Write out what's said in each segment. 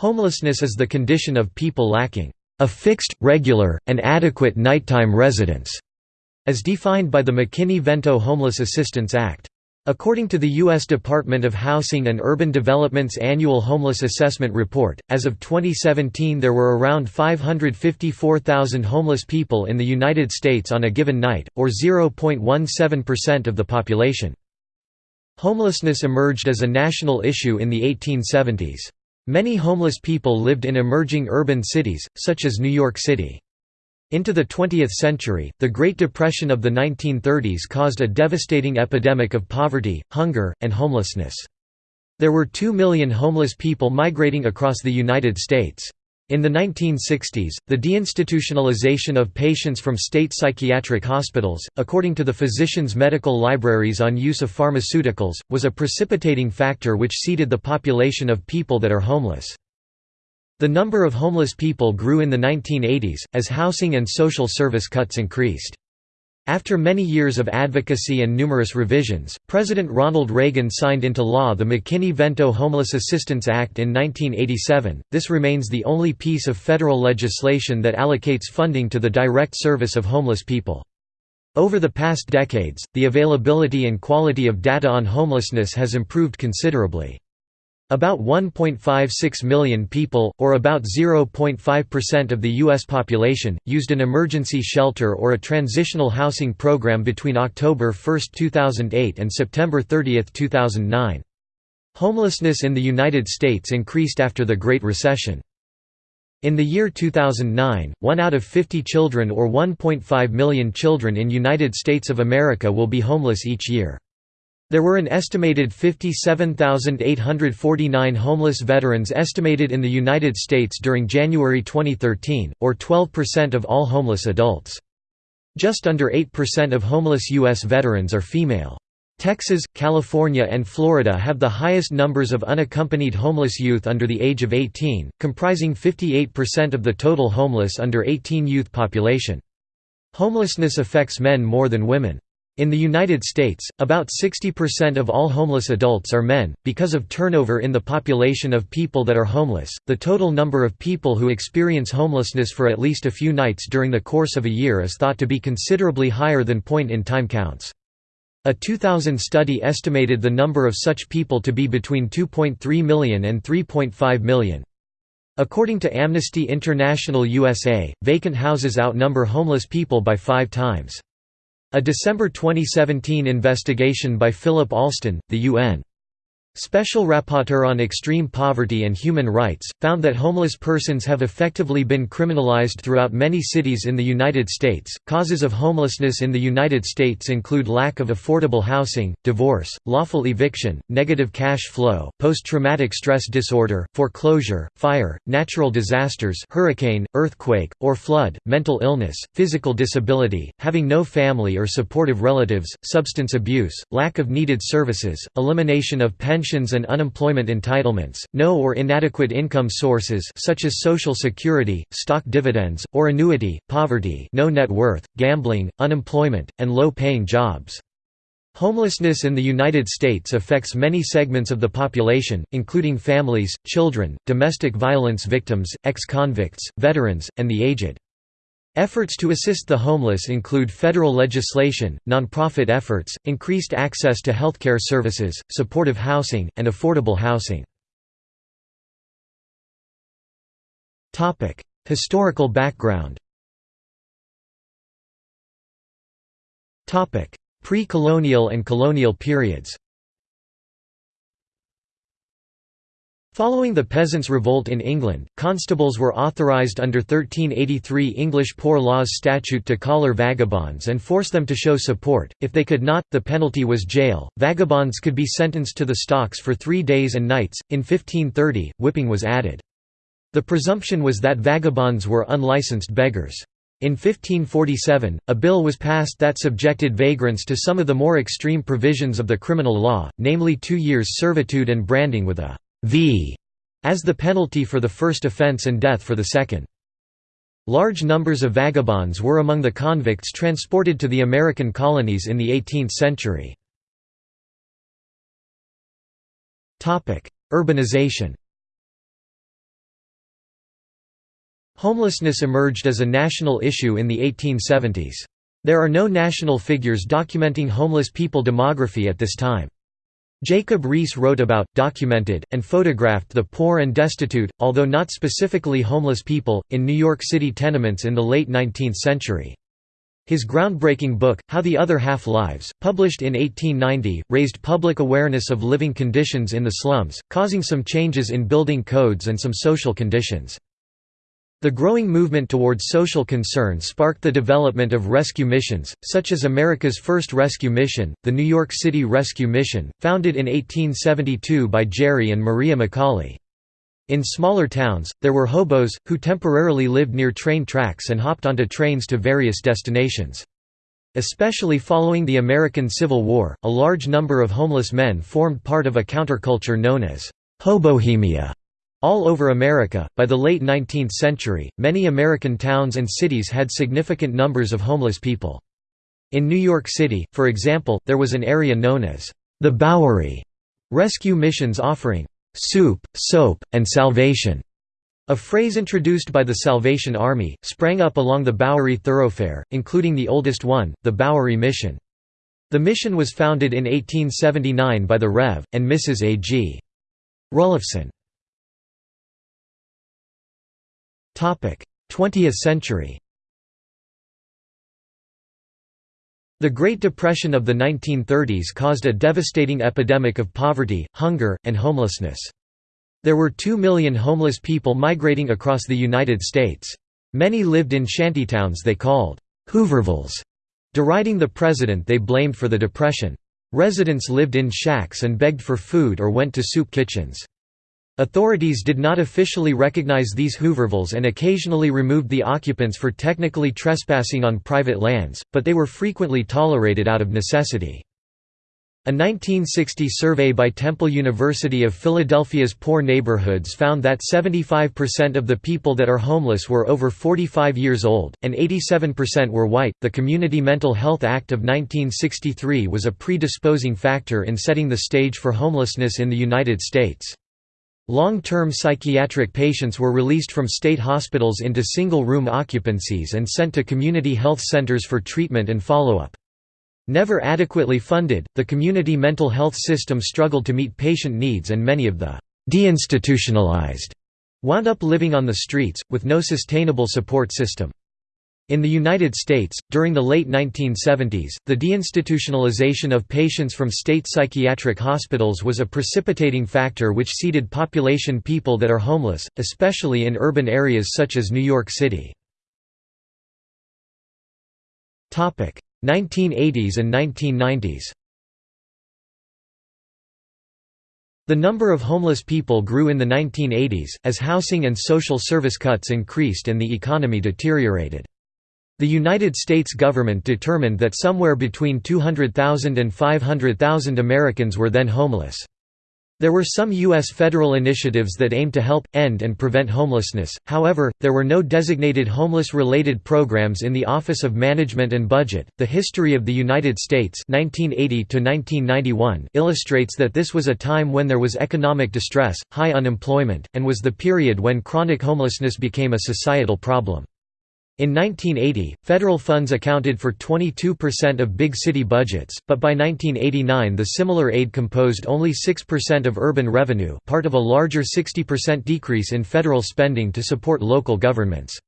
Homelessness is the condition of people lacking a fixed, regular, and adequate nighttime residence, as defined by the McKinney-Vento Homeless Assistance Act. According to the U.S. Department of Housing and Urban Development's annual Homeless Assessment Report, as of 2017 there were around 554,000 homeless people in the United States on a given night, or 0.17% of the population. Homelessness emerged as a national issue in the 1870s. Many homeless people lived in emerging urban cities, such as New York City. Into the 20th century, the Great Depression of the 1930s caused a devastating epidemic of poverty, hunger, and homelessness. There were 2 million homeless people migrating across the United States. In the 1960s, the deinstitutionalization of patients from state psychiatric hospitals, according to the Physicians' Medical Libraries on use of pharmaceuticals, was a precipitating factor which seeded the population of people that are homeless. The number of homeless people grew in the 1980s, as housing and social service cuts increased. After many years of advocacy and numerous revisions, President Ronald Reagan signed into law the McKinney-Vento Homeless Assistance Act in 1987. This remains the only piece of federal legislation that allocates funding to the direct service of homeless people. Over the past decades, the availability and quality of data on homelessness has improved considerably. About 1.56 million people, or about 0.5% of the U.S. population, used an emergency shelter or a transitional housing program between October 1, 2008 and September 30, 2009. Homelessness in the United States increased after the Great Recession. In the year 2009, one out of 50 children or 1.5 million children in United States of America will be homeless each year. There were an estimated 57,849 homeless veterans estimated in the United States during January 2013, or 12% of all homeless adults. Just under 8% of homeless U.S. veterans are female. Texas, California and Florida have the highest numbers of unaccompanied homeless youth under the age of 18, comprising 58% of the total homeless under 18 youth population. Homelessness affects men more than women. In the United States, about 60% of all homeless adults are men. Because of turnover in the population of people that are homeless, the total number of people who experience homelessness for at least a few nights during the course of a year is thought to be considerably higher than point in time counts. A 2000 study estimated the number of such people to be between 2.3 million and 3.5 million. According to Amnesty International USA, vacant houses outnumber homeless people by five times. A December 2017 investigation by Philip Alston, the UN Special Rapporteur on Extreme Poverty and Human Rights, found that homeless persons have effectively been criminalized throughout many cities in the United States. Causes of homelessness in the United States include lack of affordable housing, divorce, lawful eviction, negative cash flow, post traumatic stress disorder, foreclosure, fire, natural disasters, hurricane, earthquake, or flood, mental illness, physical disability, having no family or supportive relatives, substance abuse, lack of needed services, elimination of pension pensions and unemployment entitlements, no or inadequate income sources such as Social Security, stock dividends, or annuity, poverty no net worth, gambling, unemployment, and low-paying jobs. Homelessness in the United States affects many segments of the population, including families, children, domestic violence victims, ex-convicts, veterans, and the aged. Efforts to assist the homeless include federal legislation, nonprofit efforts, increased access to healthcare services, supportive housing, and affordable housing. Historical background Pre-colonial and colonial periods Following the Peasants' Revolt in England, constables were authorised under 1383 English Poor Laws statute to collar vagabonds and force them to show support. If they could not, the penalty was jail. Vagabonds could be sentenced to the stocks for three days and nights. In 1530, whipping was added. The presumption was that vagabonds were unlicensed beggars. In 1547, a bill was passed that subjected vagrants to some of the more extreme provisions of the criminal law, namely two years' servitude and branding with a v as the penalty for the first offence and death for the second. Large numbers of vagabonds were among the convicts transported to the American colonies in the 18th century. Urbanization Homelessness emerged as a national issue in the 1870s. There are no national figures documenting homeless people demography at this time. Jacob Riis wrote about, documented, and photographed the poor and destitute, although not specifically homeless people, in New York City tenements in the late 19th century. His groundbreaking book, How the Other Half Lives, published in 1890, raised public awareness of living conditions in the slums, causing some changes in building codes and some social conditions. The growing movement towards social concern sparked the development of rescue missions, such as America's first rescue mission, the New York City Rescue Mission, founded in 1872 by Jerry and Maria McCauley. In smaller towns, there were hobos, who temporarily lived near train tracks and hopped onto trains to various destinations. Especially following the American Civil War, a large number of homeless men formed part of a counterculture known as hobohemia. All over America, by the late 19th century, many American towns and cities had significant numbers of homeless people. In New York City, for example, there was an area known as the Bowery, rescue missions offering soup, soap, and salvation. A phrase introduced by the Salvation Army, sprang up along the Bowery thoroughfare, including the oldest one, the Bowery Mission. The mission was founded in 1879 by the Rev. and Mrs. A. G. Ruliffson. 20th century The Great Depression of the 1930s caused a devastating epidemic of poverty, hunger, and homelessness. There were two million homeless people migrating across the United States. Many lived in shantytowns they called Hoovervilles, deriding the president they blamed for the depression. Residents lived in shacks and begged for food or went to soup kitchens. Authorities did not officially recognize these Hoovervilles and occasionally removed the occupants for technically trespassing on private lands, but they were frequently tolerated out of necessity. A 1960 survey by Temple University of Philadelphia's poor neighborhoods found that 75% of the people that are homeless were over 45 years old, and 87% were white. The Community Mental Health Act of 1963 was a predisposing factor in setting the stage for homelessness in the United States. Long-term psychiatric patients were released from state hospitals into single-room occupancies and sent to community health centers for treatment and follow-up. Never adequately funded, the community mental health system struggled to meet patient needs and many of the deinstitutionalized wound up living on the streets, with no sustainable support system. In the United States, during the late 1970s, the deinstitutionalization of patients from state psychiatric hospitals was a precipitating factor which seeded population people that are homeless, especially in urban areas such as New York City. 1980s and 1990s The number of homeless people grew in the 1980s, as housing and social service cuts increased and the economy deteriorated. The United States government determined that somewhere between 200,000 and 500,000 Americans were then homeless. There were some U.S. federal initiatives that aimed to help, end and prevent homelessness, however, there were no designated homeless-related programs in the Office of Management and Budget. The history of the United States 1980 illustrates that this was a time when there was economic distress, high unemployment, and was the period when chronic homelessness became a societal problem. In 1980, federal funds accounted for 22% of big city budgets, but by 1989 the similar aid composed only 6% of urban revenue part of a larger 60% decrease in federal spending to support local governments.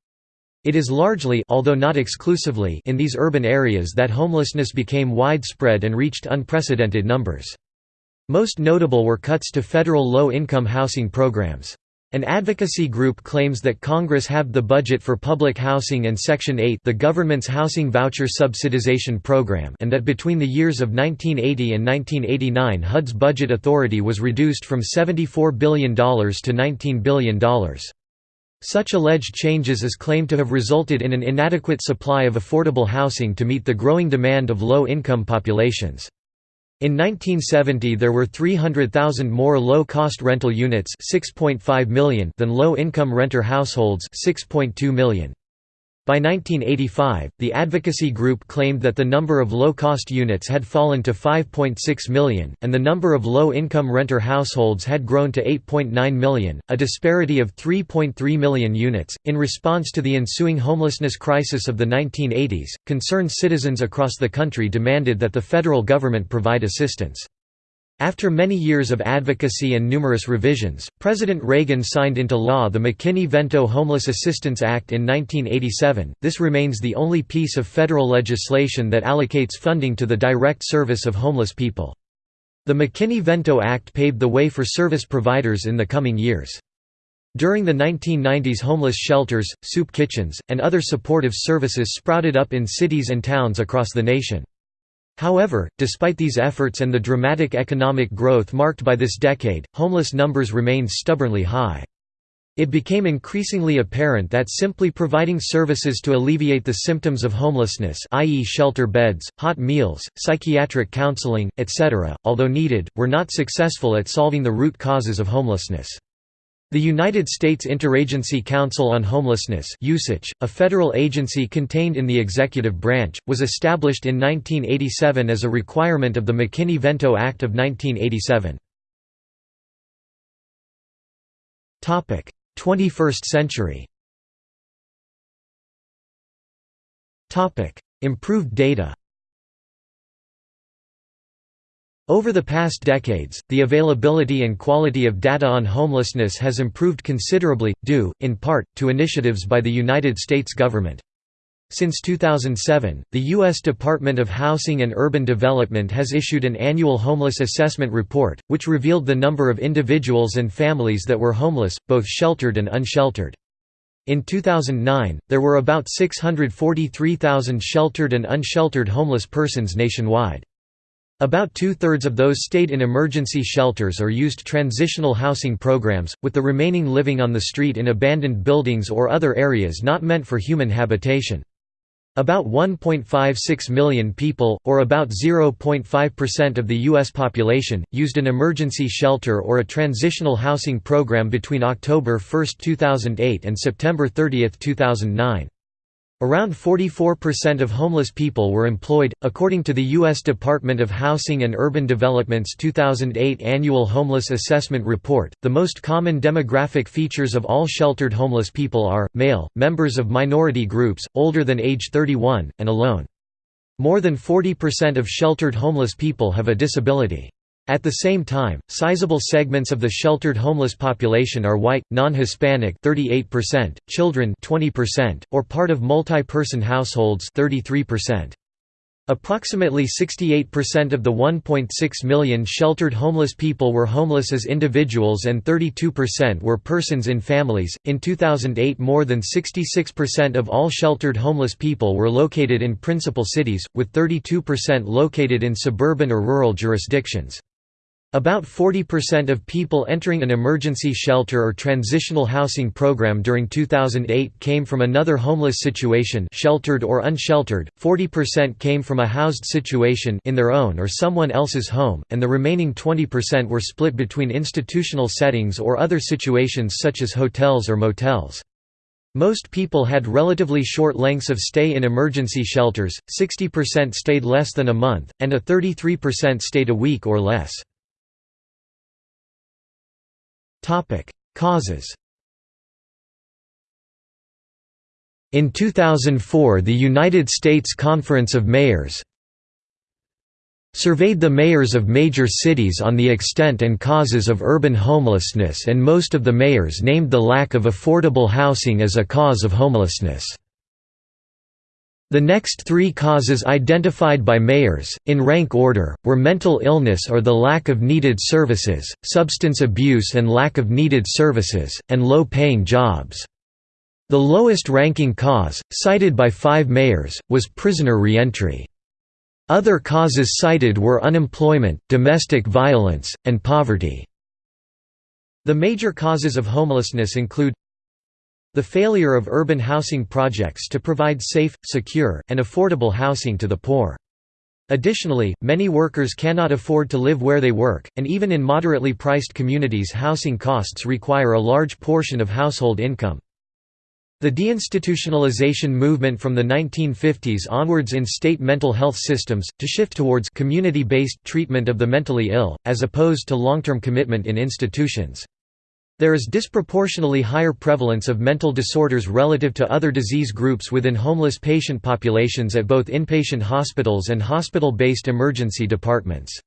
It is largely although not exclusively in these urban areas that homelessness became widespread and reached unprecedented numbers. Most notable were cuts to federal low-income housing programs. An advocacy group claims that Congress halved the budget for public housing and Section 8 the government's housing voucher subsidization program and that between the years of 1980 and 1989 HUD's budget authority was reduced from $74 billion to $19 billion. Such alleged changes is claimed to have resulted in an inadequate supply of affordable housing to meet the growing demand of low-income populations. In 1970 there were 300,000 more low-cost rental units 6.5 million than low-income renter households 6.2 million. By 1985, the advocacy group claimed that the number of low-cost units had fallen to 5.6 million, and the number of low-income renter households had grown to 8.9 million, a disparity of 3.3 million units. In response to the ensuing homelessness crisis of the 1980s, concerned citizens across the country demanded that the federal government provide assistance. After many years of advocacy and numerous revisions, President Reagan signed into law the McKinney-Vento Homeless Assistance Act in 1987. This remains the only piece of federal legislation that allocates funding to the direct service of homeless people. The McKinney-Vento Act paved the way for service providers in the coming years. During the 1990s homeless shelters, soup kitchens, and other supportive services sprouted up in cities and towns across the nation. However, despite these efforts and the dramatic economic growth marked by this decade, homeless numbers remained stubbornly high. It became increasingly apparent that simply providing services to alleviate the symptoms of homelessness i.e. shelter beds, hot meals, psychiatric counseling, etc., although needed, were not successful at solving the root causes of homelessness. The United States Interagency Council on Homelessness usage, a federal agency contained in the executive branch, was established in 1987 as a requirement of the McKinney-Vento Act of 1987. 21st century Improved data over the past decades, the availability and quality of data on homelessness has improved considerably, due, in part, to initiatives by the United States government. Since 2007, the U.S. Department of Housing and Urban Development has issued an annual homeless assessment report, which revealed the number of individuals and families that were homeless, both sheltered and unsheltered. In 2009, there were about 643,000 sheltered and unsheltered homeless persons nationwide. About two-thirds of those stayed in emergency shelters or used transitional housing programs, with the remaining living on the street in abandoned buildings or other areas not meant for human habitation. About 1.56 million people, or about 0.5% of the U.S. population, used an emergency shelter or a transitional housing program between October 1, 2008 and September 30, 2009. Around 44% of homeless people were employed, according to the U.S. Department of Housing and Urban Development's 2008 Annual Homeless Assessment Report. The most common demographic features of all sheltered homeless people are male, members of minority groups, older than age 31, and alone. More than 40% of sheltered homeless people have a disability. At the same time, sizable segments of the sheltered homeless population are white, non-Hispanic (38%), children (20%), or part of multi-person households (33%). Approximately 68% of the 1.6 million sheltered homeless people were homeless as individuals and 32% were persons in families. In 2008, more than 66% of all sheltered homeless people were located in principal cities, with 32% located in suburban or rural jurisdictions. About 40% of people entering an emergency shelter or transitional housing program during 2008 came from another homeless situation sheltered or unsheltered, 40% came from a housed situation in their own or someone else's home, and the remaining 20% were split between institutional settings or other situations such as hotels or motels. Most people had relatively short lengths of stay in emergency shelters, 60% stayed less than a month, and a 33% stayed a week or less. Topic: Causes. In 2004 the United States Conference of Mayors surveyed the mayors of major cities on the extent and causes of urban homelessness and most of the mayors named the lack of affordable housing as a cause of homelessness. The next three causes identified by mayors, in rank order, were mental illness or the lack of needed services, substance abuse and lack of needed services, and low-paying jobs. The lowest-ranking cause, cited by five mayors, was prisoner reentry. Other causes cited were unemployment, domestic violence, and poverty. The major causes of homelessness include the failure of urban housing projects to provide safe, secure, and affordable housing to the poor. Additionally, many workers cannot afford to live where they work, and even in moderately priced communities housing costs require a large portion of household income. The deinstitutionalization movement from the 1950s onwards in state mental health systems, to shift towards community-based treatment of the mentally ill, as opposed to long-term commitment in institutions. There is disproportionately higher prevalence of mental disorders relative to other disease groups within homeless patient populations at both inpatient hospitals and hospital-based emergency departments.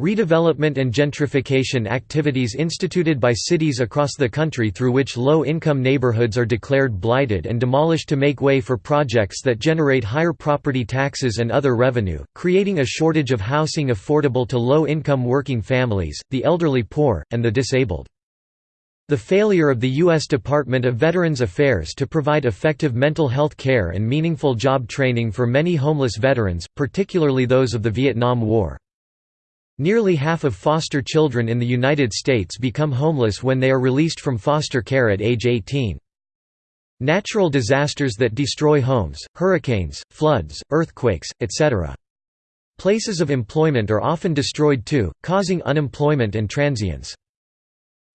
Redevelopment and gentrification activities instituted by cities across the country through which low-income neighborhoods are declared blighted and demolished to make way for projects that generate higher property taxes and other revenue, creating a shortage of housing affordable to low-income working families, the elderly poor, and the disabled. The failure of the U.S. Department of Veterans Affairs to provide effective mental health care and meaningful job training for many homeless veterans, particularly those of the Vietnam War. Nearly half of foster children in the United States become homeless when they are released from foster care at age 18. Natural disasters that destroy homes, hurricanes, floods, earthquakes, etc. Places of employment are often destroyed too, causing unemployment and transience.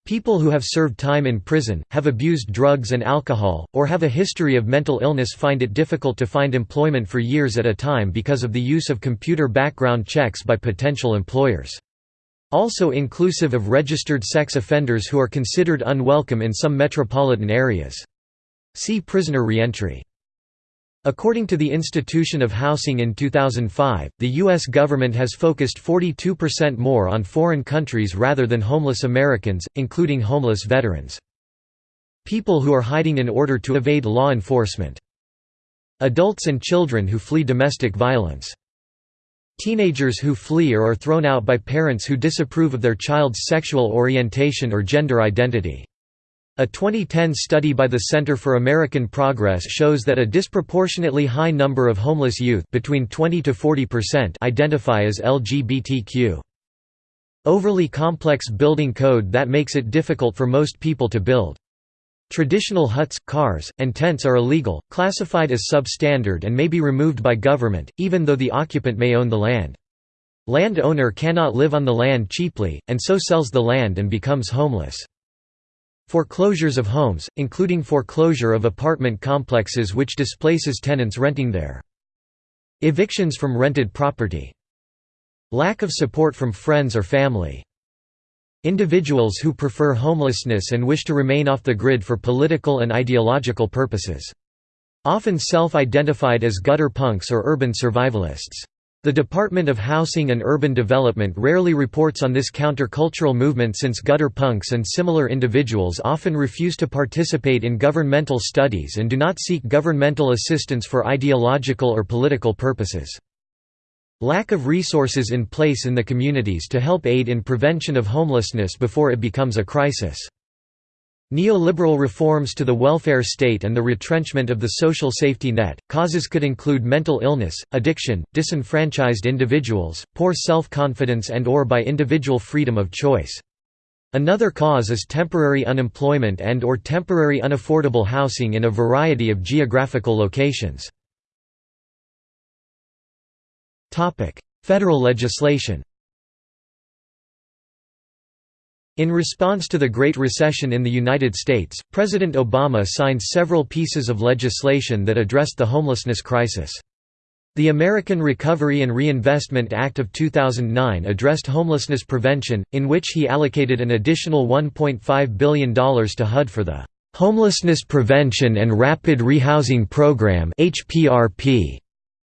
People who have served time in prison, have abused drugs and alcohol, or have a history of mental illness find it difficult to find employment for years at a time because of the use of computer background checks by potential employers. Also inclusive of registered sex offenders who are considered unwelcome in some metropolitan areas. See prisoner reentry. According to the Institution of Housing in 2005, the U.S. government has focused 42% more on foreign countries rather than homeless Americans, including homeless veterans. People who are hiding in order to evade law enforcement. Adults and children who flee domestic violence. Teenagers who flee or are thrown out by parents who disapprove of their child's sexual orientation or gender identity. A 2010 study by the Center for American Progress shows that a disproportionately high number of homeless youth between 20 to 40% identify as LGBTQ. Overly complex building code that makes it difficult for most people to build. Traditional huts, cars, and tents are illegal, classified as substandard and may be removed by government, even though the occupant may own the land. Landowner cannot live on the land cheaply, and so sells the land and becomes homeless. Foreclosures of homes, including foreclosure of apartment complexes which displaces tenants renting there. Evictions from rented property. Lack of support from friends or family. Individuals who prefer homelessness and wish to remain off the grid for political and ideological purposes. Often self-identified as gutter punks or urban survivalists. The Department of Housing and Urban Development rarely reports on this countercultural movement since gutter punks and similar individuals often refuse to participate in governmental studies and do not seek governmental assistance for ideological or political purposes. Lack of resources in place in the communities to help aid in prevention of homelessness before it becomes a crisis. Neoliberal reforms to the welfare state and the retrenchment of the social safety net. Causes could include mental illness, addiction, disenfranchised individuals, poor self-confidence and or by individual freedom of choice. Another cause is temporary unemployment and or temporary unaffordable housing in a variety of geographical locations. Federal legislation in response to the Great Recession in the United States, President Obama signed several pieces of legislation that addressed the homelessness crisis. The American Recovery and Reinvestment Act of 2009 addressed homelessness prevention, in which he allocated an additional $1.5 billion to HUD for the Homelessness Prevention and Rapid Rehousing Program HPRP.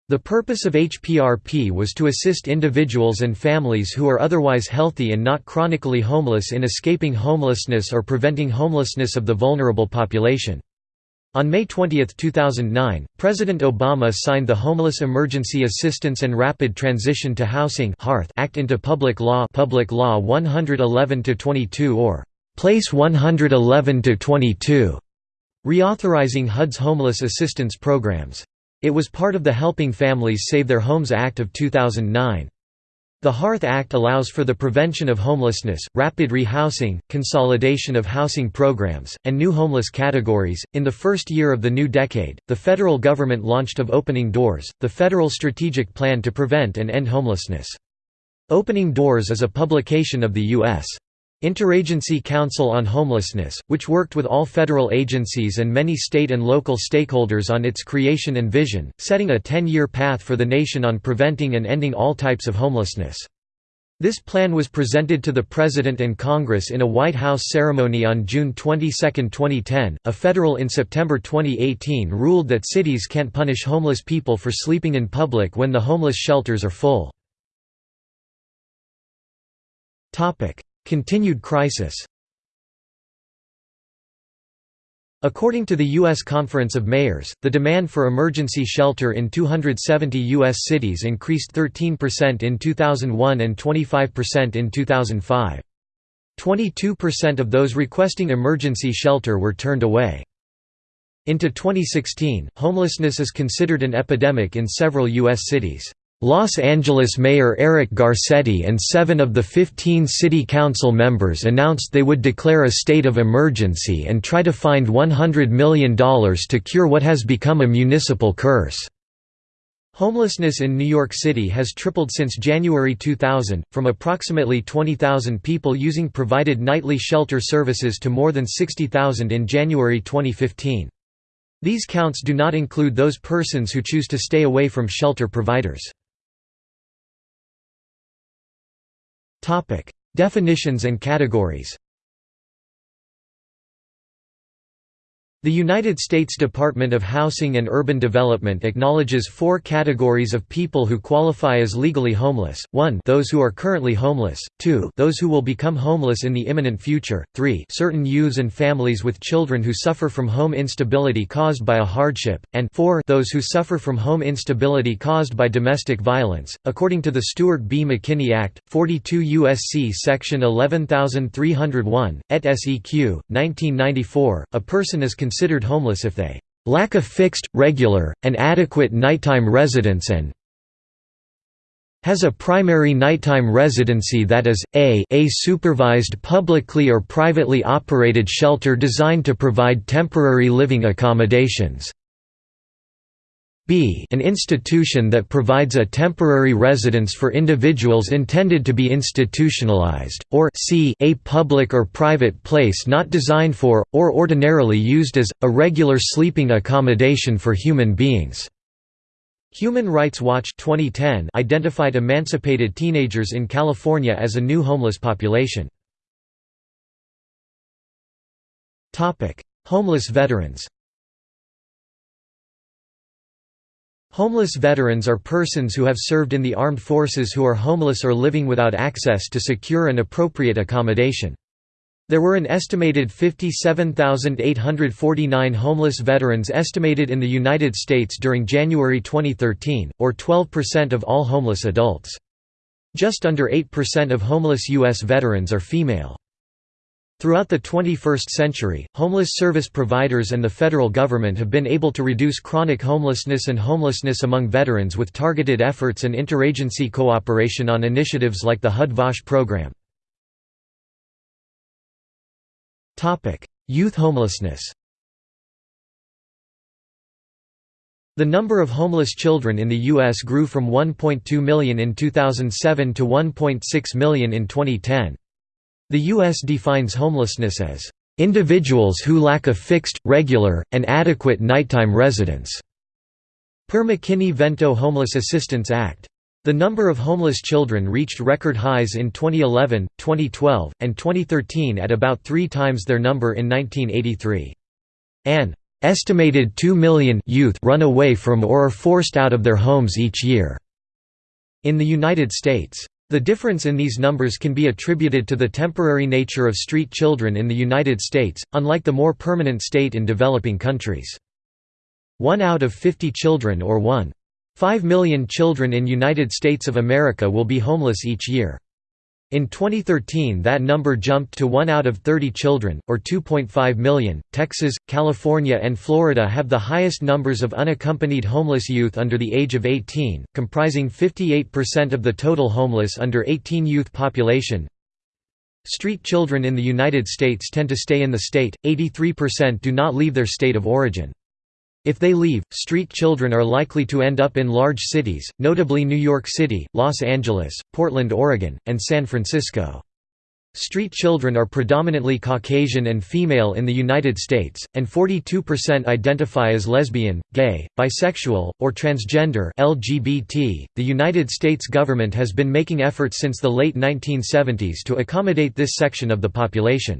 The purpose of HPRP was to assist individuals and families who are otherwise healthy and not chronically homeless in escaping homelessness or preventing homelessness of the vulnerable population. On May 20, 2009, President Obama signed the Homeless Emergency Assistance and Rapid Transition to Housing Act into public law Public Law 111-22 or Place 111-22, reauthorizing HUD's homeless assistance programs. It was part of the Helping Families Save Their Homes Act of 2009. The HEARTH Act allows for the prevention of homelessness, rapid rehousing, consolidation of housing programs, and new homeless categories. In the first year of the new decade, the federal government launched of Opening Doors, the federal strategic plan to prevent and end homelessness. Opening Doors is a publication of the U.S. Interagency Council on Homelessness, which worked with all federal agencies and many state and local stakeholders on its creation and vision, setting a 10-year path for the nation on preventing and ending all types of homelessness. This plan was presented to the President and Congress in a White House ceremony on June 22, 2010. A federal in September 2018 ruled that cities can't punish homeless people for sleeping in public when the homeless shelters are full. Continued crisis According to the U.S. Conference of Mayors, the demand for emergency shelter in 270 U.S. cities increased 13% in 2001 and 25% in 2005. 22% of those requesting emergency shelter were turned away. Into 2016, homelessness is considered an epidemic in several U.S. cities. Los Angeles Mayor Eric Garcetti and seven of the 15 city council members announced they would declare a state of emergency and try to find $100 million to cure what has become a municipal curse. Homelessness in New York City has tripled since January 2000, from approximately 20,000 people using provided nightly shelter services to more than 60,000 in January 2015. These counts do not include those persons who choose to stay away from shelter providers. Definitions and categories The United States Department of Housing and Urban Development acknowledges four categories of people who qualify as legally homeless, 1 those who are currently homeless, 2 those who will become homeless in the imminent future, 3 certain youths and families with children who suffer from home instability caused by a hardship, and 4 those who suffer from home instability caused by domestic violence. According to the Stuart B. McKinney Act, 42 U.S.C. Section 11301, et seq. 1994, a person is considered homeless if they lack a fixed, regular, and adequate nighttime residence and has a primary nighttime residency that is, a, a supervised publicly or privately operated shelter designed to provide temporary living accommodations, b an institution that provides a temporary residence for individuals intended to be institutionalized, or c a public or private place not designed for, or ordinarily used as, a regular sleeping accommodation for human beings. Human Rights Watch 2010 identified emancipated teenagers in California as a new homeless population. Homeless veterans Homeless veterans are persons who have served in the armed forces who are homeless or living without access to secure and appropriate accommodation. There were an estimated 57,849 homeless veterans estimated in the United States during January 2013, or 12% of all homeless adults. Just under 8% of homeless U.S. veterans are female. Throughout the 21st century, homeless service providers and the federal government have been able to reduce chronic homelessness and homelessness among veterans with targeted efforts and interagency cooperation on initiatives like the HUD-VASH program. Youth homelessness The number of homeless children in the U.S. grew from 1.2 million in 2007 to 1.6 million in 2010. The U.S. defines homelessness as, "...individuals who lack a fixed, regular, and adequate nighttime residence." Per McKinney-Vento Homeless Assistance Act. The number of homeless children reached record highs in 2011, 2012, and 2013 at about three times their number in 1983. An estimated 2 million youth run away from or are forced out of their homes each year. In the United States, the difference in these numbers can be attributed to the temporary nature of street children in the United States, unlike the more permanent state in developing countries. One out of 50 children or 1.5 million children in United States of America will be homeless each year. In 2013 that number jumped to 1 out of 30 children, or 2.5 million. Texas, California and Florida have the highest numbers of unaccompanied homeless youth under the age of 18, comprising 58% of the total homeless under 18 youth population. Street children in the United States tend to stay in the state, 83% do not leave their state of origin. If they leave, street children are likely to end up in large cities, notably New York City, Los Angeles, Portland, Oregon, and San Francisco. Street children are predominantly Caucasian and female in the United States, and 42% identify as lesbian, gay, bisexual, or transgender (LGBT). The United States government has been making efforts since the late 1970s to accommodate this section of the population.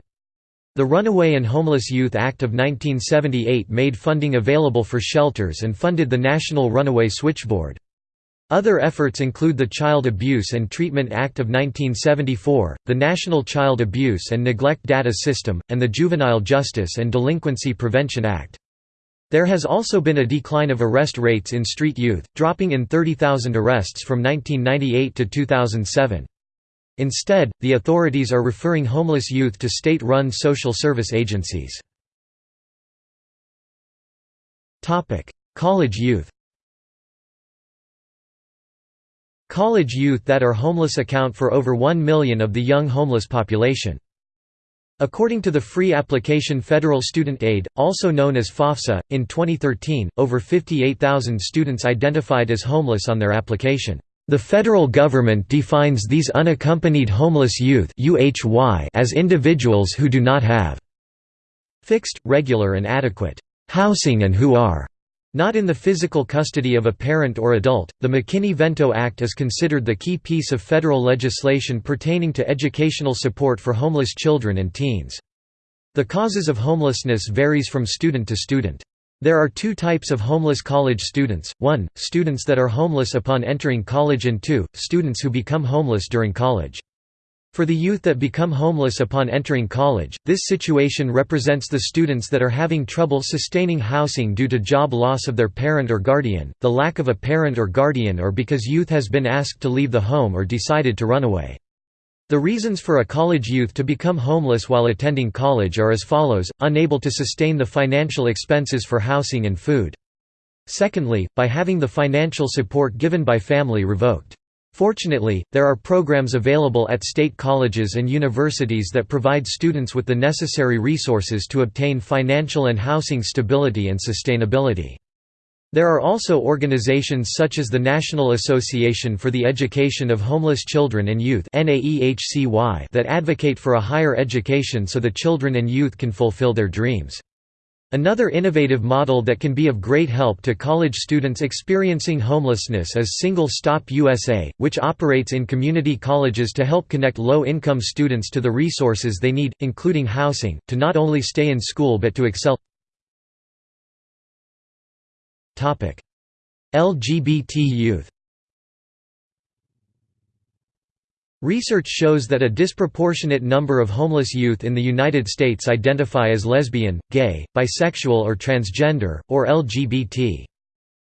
The Runaway and Homeless Youth Act of 1978 made funding available for shelters and funded the National Runaway Switchboard. Other efforts include the Child Abuse and Treatment Act of 1974, the National Child Abuse and Neglect Data System, and the Juvenile Justice and Delinquency Prevention Act. There has also been a decline of arrest rates in street youth, dropping in 30,000 arrests from 1998 to 2007. Instead, the authorities are referring homeless youth to state-run social service agencies. College youth College youth that are homeless account for over 1 million of the young homeless population. According to the Free Application Federal Student Aid, also known as FAFSA, in 2013, over 58,000 students identified as homeless on their application. The federal government defines these unaccompanied homeless youth as individuals who do not have fixed, regular and adequate housing and who are not in the physical custody of a parent or adult, the McKinney-Vento Act is considered the key piece of federal legislation pertaining to educational support for homeless children and teens. The causes of homelessness varies from student to student. There are two types of homeless college students, 1, students that are homeless upon entering college and 2, students who become homeless during college. For the youth that become homeless upon entering college, this situation represents the students that are having trouble sustaining housing due to job loss of their parent or guardian, the lack of a parent or guardian or because youth has been asked to leave the home or decided to run away. The reasons for a college youth to become homeless while attending college are as follows, unable to sustain the financial expenses for housing and food. Secondly, by having the financial support given by family revoked. Fortunately, there are programs available at state colleges and universities that provide students with the necessary resources to obtain financial and housing stability and sustainability. There are also organizations such as the National Association for the Education of Homeless Children and Youth that advocate for a higher education so the children and youth can fulfill their dreams. Another innovative model that can be of great help to college students experiencing homelessness is Single Stop USA, which operates in community colleges to help connect low-income students to the resources they need, including housing, to not only stay in school but to excel. LGBT youth Research shows that a disproportionate number of homeless youth in the United States identify as lesbian, gay, bisexual or transgender, or LGBT.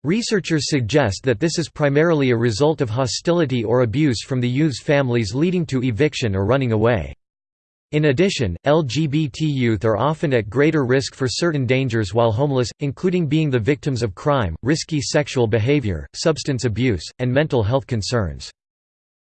Researchers suggest that this is primarily a result of hostility or abuse from the youth's families leading to eviction or running away. In addition, LGBT youth are often at greater risk for certain dangers while homeless, including being the victims of crime, risky sexual behavior, substance abuse, and mental health concerns.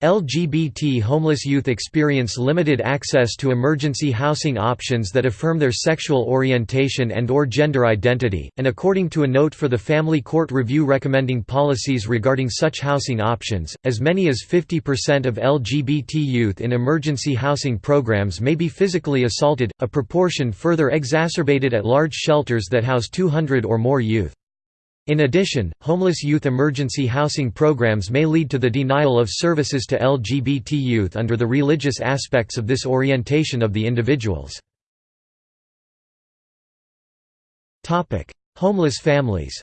LGBT homeless youth experience limited access to emergency housing options that affirm their sexual orientation and or gender identity, and according to a note for the Family Court Review recommending policies regarding such housing options, as many as 50% of LGBT youth in emergency housing programs may be physically assaulted, a proportion further exacerbated at large shelters that house 200 or more youth. In addition, homeless youth emergency housing programs may lead to the denial of services to LGBT youth under the religious aspects of this orientation of the individuals. Homeless families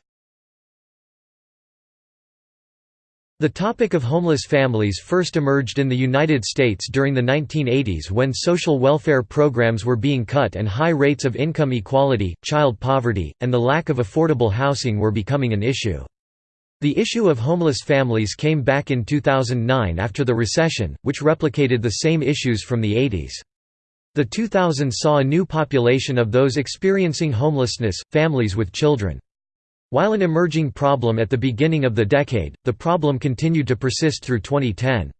The topic of homeless families first emerged in the United States during the 1980s when social welfare programs were being cut and high rates of income equality, child poverty, and the lack of affordable housing were becoming an issue. The issue of homeless families came back in 2009 after the recession, which replicated the same issues from the 80s. The 2000s saw a new population of those experiencing homelessness, families with children. While an emerging problem at the beginning of the decade, the problem continued to persist through 2010.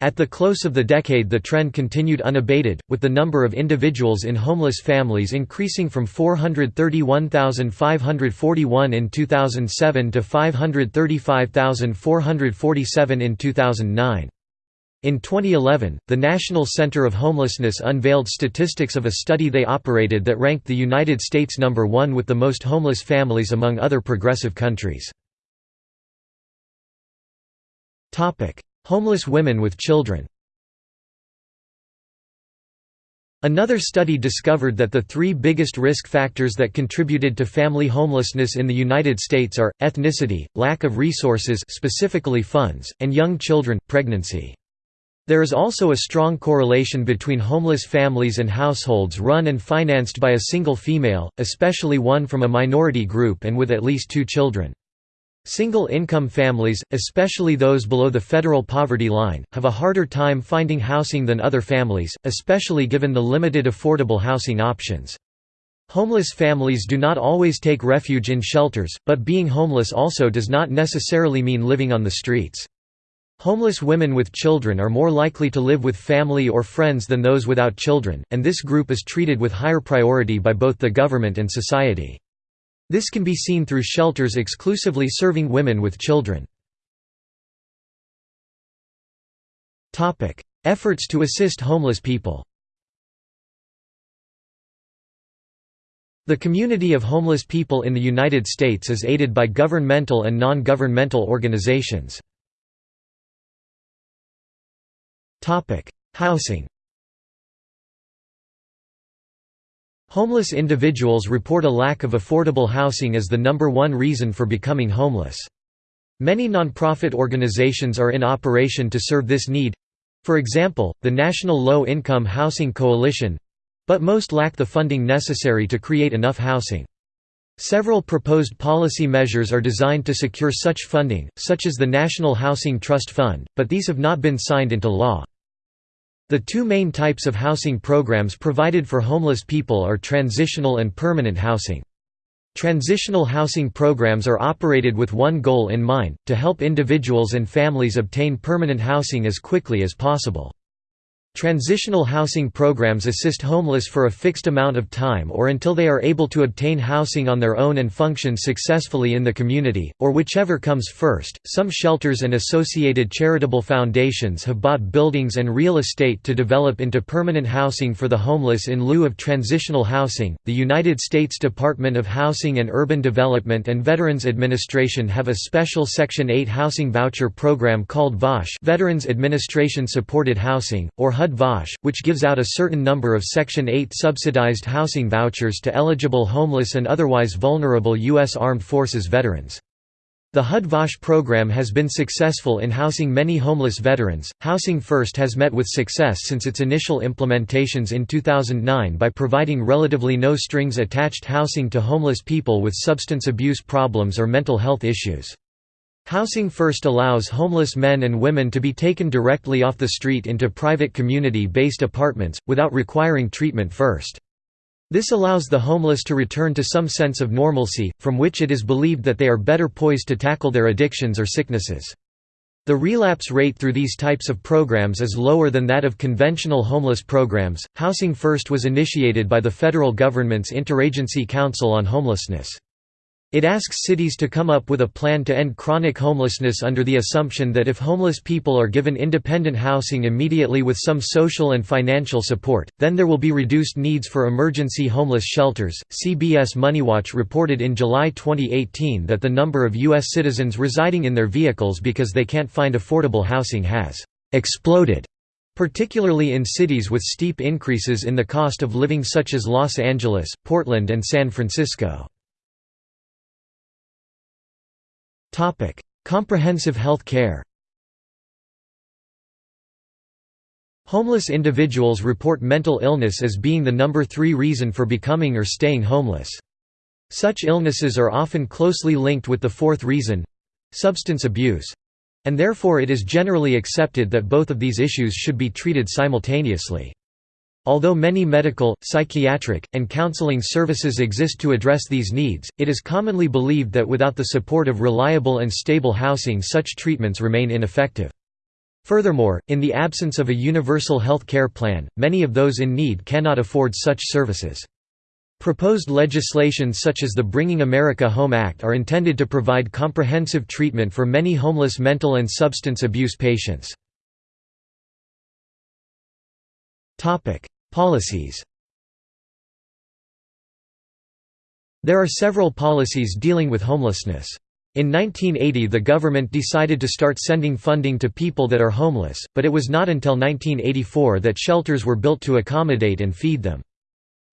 At the close of the decade the trend continued unabated, with the number of individuals in homeless families increasing from 431,541 in 2007 to 535,447 in 2009. In 2011, the National Center of Homelessness unveiled statistics of a study they operated that ranked the United States number one with the most homeless families among other progressive countries. Homeless women with children Another study discovered that the three biggest risk factors that contributed to family homelessness in the United States are, ethnicity, lack of resources specifically funds, and young children, pregnancy. There is also a strong correlation between homeless families and households run and financed by a single female, especially one from a minority group and with at least two children. Single-income families, especially those below the federal poverty line, have a harder time finding housing than other families, especially given the limited affordable housing options. Homeless families do not always take refuge in shelters, but being homeless also does not necessarily mean living on the streets. Homeless women with children are more likely to live with family or friends than those without children, and this group is treated with higher priority by both the government and society. This can be seen through shelters exclusively serving women with children. Efforts to assist homeless people The community of homeless people in the United States is aided by governmental and non-governmental organizations. Housing Homeless individuals report a lack of affordable housing as the number one reason for becoming homeless. Many nonprofit organizations are in operation to serve this need for example, the National Low Income Housing Coalition but most lack the funding necessary to create enough housing. Several proposed policy measures are designed to secure such funding, such as the National Housing Trust Fund, but these have not been signed into law. The two main types of housing programs provided for homeless people are transitional and permanent housing. Transitional housing programs are operated with one goal in mind, to help individuals and families obtain permanent housing as quickly as possible. Transitional housing programs assist homeless for a fixed amount of time or until they are able to obtain housing on their own and function successfully in the community, or whichever comes first. Some shelters and associated charitable foundations have bought buildings and real estate to develop into permanent housing for the homeless in lieu of transitional housing. The United States Department of Housing and Urban Development and Veterans Administration have a special Section 8 housing voucher program called VASH, Veterans Administration Supported Housing, or HUD HUD-VASH, which gives out a certain number of Section 8 subsidized housing vouchers to eligible homeless and otherwise vulnerable U.S. Armed Forces veterans. The HUD-VASH program has been successful in housing many homeless veterans. Housing First has met with success since its initial implementations in 2009 by providing relatively no strings attached housing to homeless people with substance abuse problems or mental health issues. Housing First allows homeless men and women to be taken directly off the street into private community-based apartments, without requiring treatment first. This allows the homeless to return to some sense of normalcy, from which it is believed that they are better poised to tackle their addictions or sicknesses. The relapse rate through these types of programs is lower than that of conventional homeless programs. Housing First was initiated by the federal government's Interagency Council on Homelessness. It asks cities to come up with a plan to end chronic homelessness under the assumption that if homeless people are given independent housing immediately with some social and financial support, then there will be reduced needs for emergency homeless shelters. CBS Moneywatch reported in July 2018 that the number of U.S. citizens residing in their vehicles because they can't find affordable housing has exploded particularly in cities with steep increases in the cost of living such as Los Angeles, Portland and San Francisco. Comprehensive health care Homeless individuals report mental illness as being the number three reason for becoming or staying homeless. Such illnesses are often closely linked with the fourth reason—substance abuse. And therefore it is generally accepted that both of these issues should be treated simultaneously. Although many medical, psychiatric, and counseling services exist to address these needs, it is commonly believed that without the support of reliable and stable housing such treatments remain ineffective. Furthermore, in the absence of a universal health care plan, many of those in need cannot afford such services. Proposed legislation such as the Bringing America Home Act are intended to provide comprehensive treatment for many homeless mental and substance abuse patients. Policies There are several policies dealing with homelessness. In 1980 the government decided to start sending funding to people that are homeless, but it was not until 1984 that shelters were built to accommodate and feed them.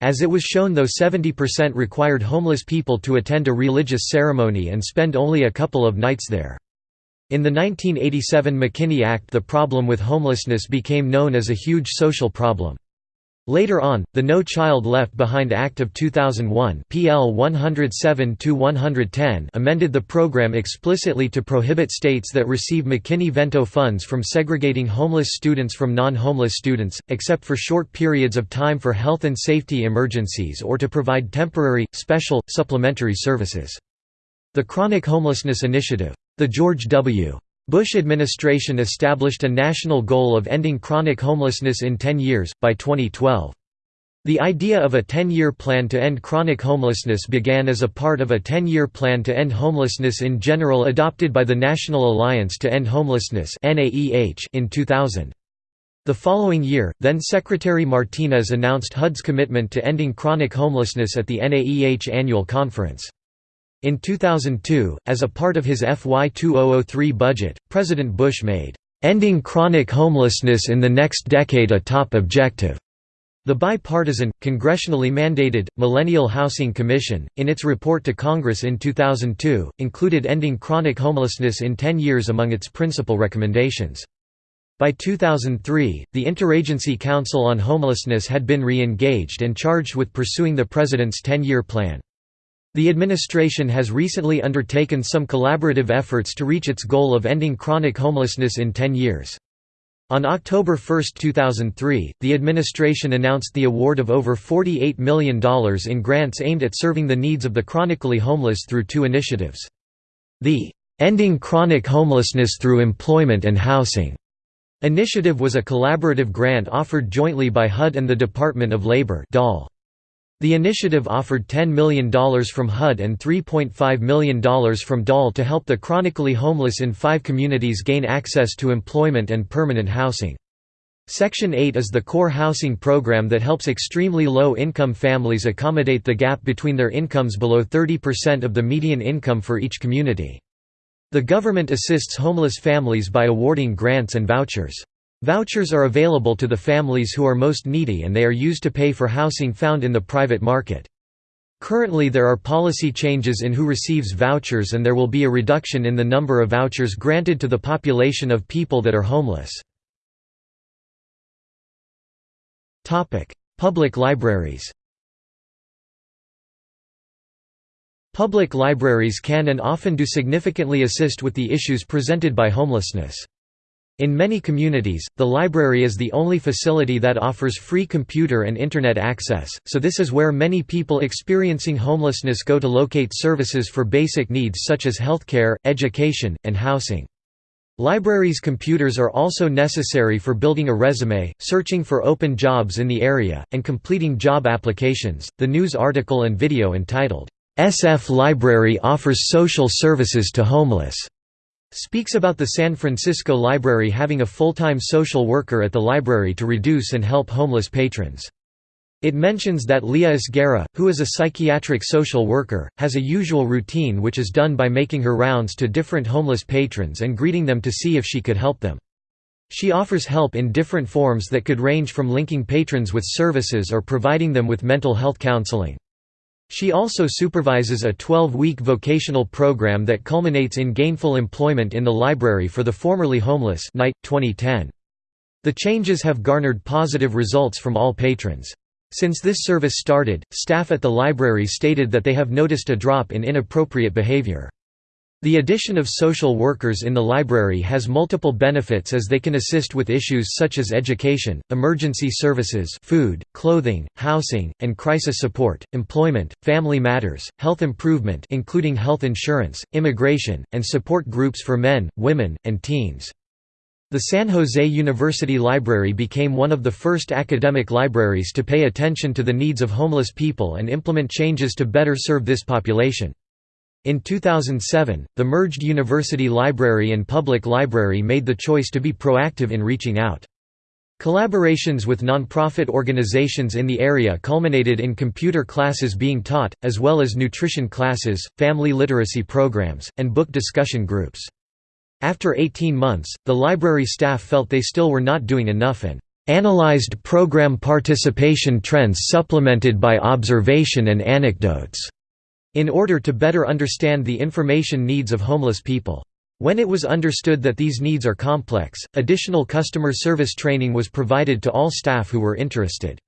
As it was shown though 70% required homeless people to attend a religious ceremony and spend only a couple of nights there. In the 1987 McKinney Act the problem with homelessness became known as a huge social problem. Later on, the No Child Left Behind Act of 2001 PL 107 amended the program explicitly to prohibit states that receive McKinney-Vento funds from segregating homeless students from non-homeless students, except for short periods of time for health and safety emergencies or to provide temporary, special, supplementary services. The Chronic Homelessness Initiative. The George W. Bush administration established a national goal of ending chronic homelessness in 10 years, by 2012. The idea of a 10-year plan to end chronic homelessness began as a part of a 10-year plan to end homelessness in general adopted by the National Alliance to End Homelessness in 2000. The following year, then-Secretary Martinez announced HUD's commitment to ending chronic homelessness at the NAEH annual conference. In 2002, as a part of his FY 2003 budget, President Bush made, "...ending chronic homelessness in the next decade a top objective." The bipartisan, congressionally mandated, Millennial Housing Commission, in its report to Congress in 2002, included ending chronic homelessness in 10 years among its principal recommendations. By 2003, the Interagency Council on Homelessness had been re-engaged and charged with pursuing the President's 10-year plan. The administration has recently undertaken some collaborative efforts to reach its goal of ending chronic homelessness in 10 years. On October 1, 2003, the administration announced the award of over $48 million in grants aimed at serving the needs of the chronically homeless through two initiatives. The "'Ending Chronic Homelessness Through Employment and Housing' initiative was a collaborative grant offered jointly by HUD and the Department of Labor DOL. The initiative offered $10 million from HUD and $3.5 million from DOL to help the chronically homeless in five communities gain access to employment and permanent housing. Section 8 is the core housing program that helps extremely low-income families accommodate the gap between their incomes below 30% of the median income for each community. The government assists homeless families by awarding grants and vouchers. Vouchers are available to the families who are most needy and they are used to pay for housing found in the private market. Currently there are policy changes in who receives vouchers and there will be a reduction in the number of vouchers granted to the population of people that are homeless. Public libraries Public libraries can and often do significantly assist with the issues presented by homelessness. In many communities, the library is the only facility that offers free computer and Internet access, so this is where many people experiencing homelessness go to locate services for basic needs such as healthcare, education, and housing. Libraries' computers are also necessary for building a resume, searching for open jobs in the area, and completing job applications. The news article and video entitled, SF Library offers social services to homeless speaks about the San Francisco Library having a full-time social worker at the library to reduce and help homeless patrons. It mentions that Leah Esguerra, who is a psychiatric social worker, has a usual routine which is done by making her rounds to different homeless patrons and greeting them to see if she could help them. She offers help in different forms that could range from linking patrons with services or providing them with mental health counseling. She also supervises a 12-week vocational program that culminates in gainful employment in the library for the formerly homeless Knight, 2010. The changes have garnered positive results from all patrons. Since this service started, staff at the library stated that they have noticed a drop in inappropriate behavior. The addition of social workers in the library has multiple benefits as they can assist with issues such as education, emergency services food, clothing, housing, and crisis support, employment, family matters, health improvement including health insurance, immigration, and support groups for men, women, and teens. The San Jose University Library became one of the first academic libraries to pay attention to the needs of homeless people and implement changes to better serve this population. In 2007, the merged University Library and Public Library made the choice to be proactive in reaching out. Collaborations with nonprofit organizations in the area culminated in computer classes being taught, as well as nutrition classes, family literacy programs, and book discussion groups. After 18 months, the library staff felt they still were not doing enough and analyzed program participation trends supplemented by observation and anecdotes, in order to better understand the information needs of homeless people. When it was understood that these needs are complex, additional customer service training was provided to all staff who were interested.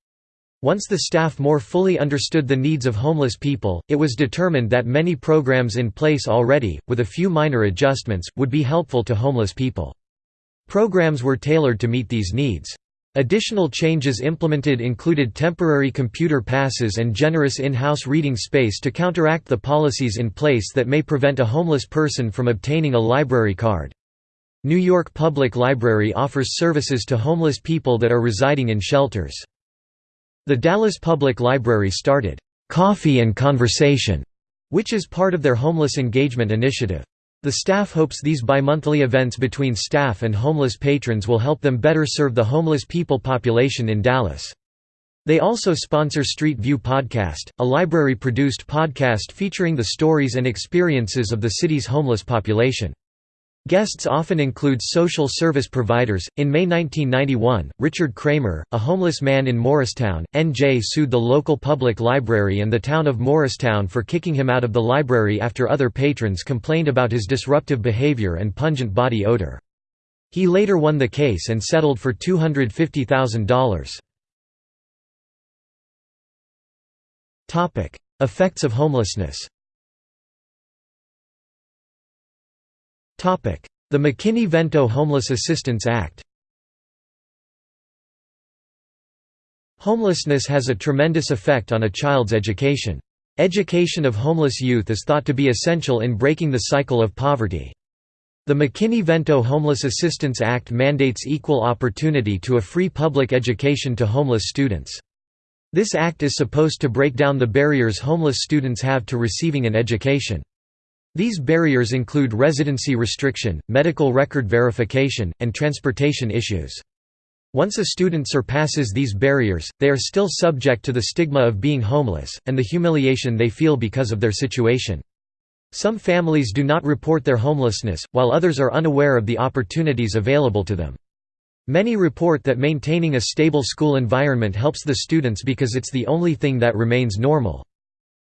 Once the staff more fully understood the needs of homeless people, it was determined that many programs in place already, with a few minor adjustments, would be helpful to homeless people. Programs were tailored to meet these needs. Additional changes implemented included temporary computer passes and generous in-house reading space to counteract the policies in place that may prevent a homeless person from obtaining a library card. New York Public Library offers services to homeless people that are residing in shelters. The Dallas Public Library started, "'Coffee and Conversation' which is part of their homeless engagement initiative. The staff hopes these bi-monthly events between staff and homeless patrons will help them better serve the homeless people population in Dallas. They also sponsor Street View Podcast, a library-produced podcast featuring the stories and experiences of the city's homeless population. Guests often include social service providers. In May 1991, Richard Kreimer, a homeless man in Morristown, NJ sued the local public library and the town of Morristown for kicking him out of the library after other patrons complained about his disruptive behavior and pungent body odor. He later won the case and settled for $250,000. Topic: Effects of homelessness the McKinney-Vento Homeless Assistance Act Homelessness has a tremendous effect on a child's education. Education of homeless youth is thought to be essential in breaking the cycle of poverty. The McKinney-Vento Homeless Assistance Act mandates equal opportunity to a free public education to homeless students. This act is supposed to break down the barriers homeless students have to receiving an education. These barriers include residency restriction, medical record verification, and transportation issues. Once a student surpasses these barriers, they are still subject to the stigma of being homeless, and the humiliation they feel because of their situation. Some families do not report their homelessness, while others are unaware of the opportunities available to them. Many report that maintaining a stable school environment helps the students because it's the only thing that remains normal.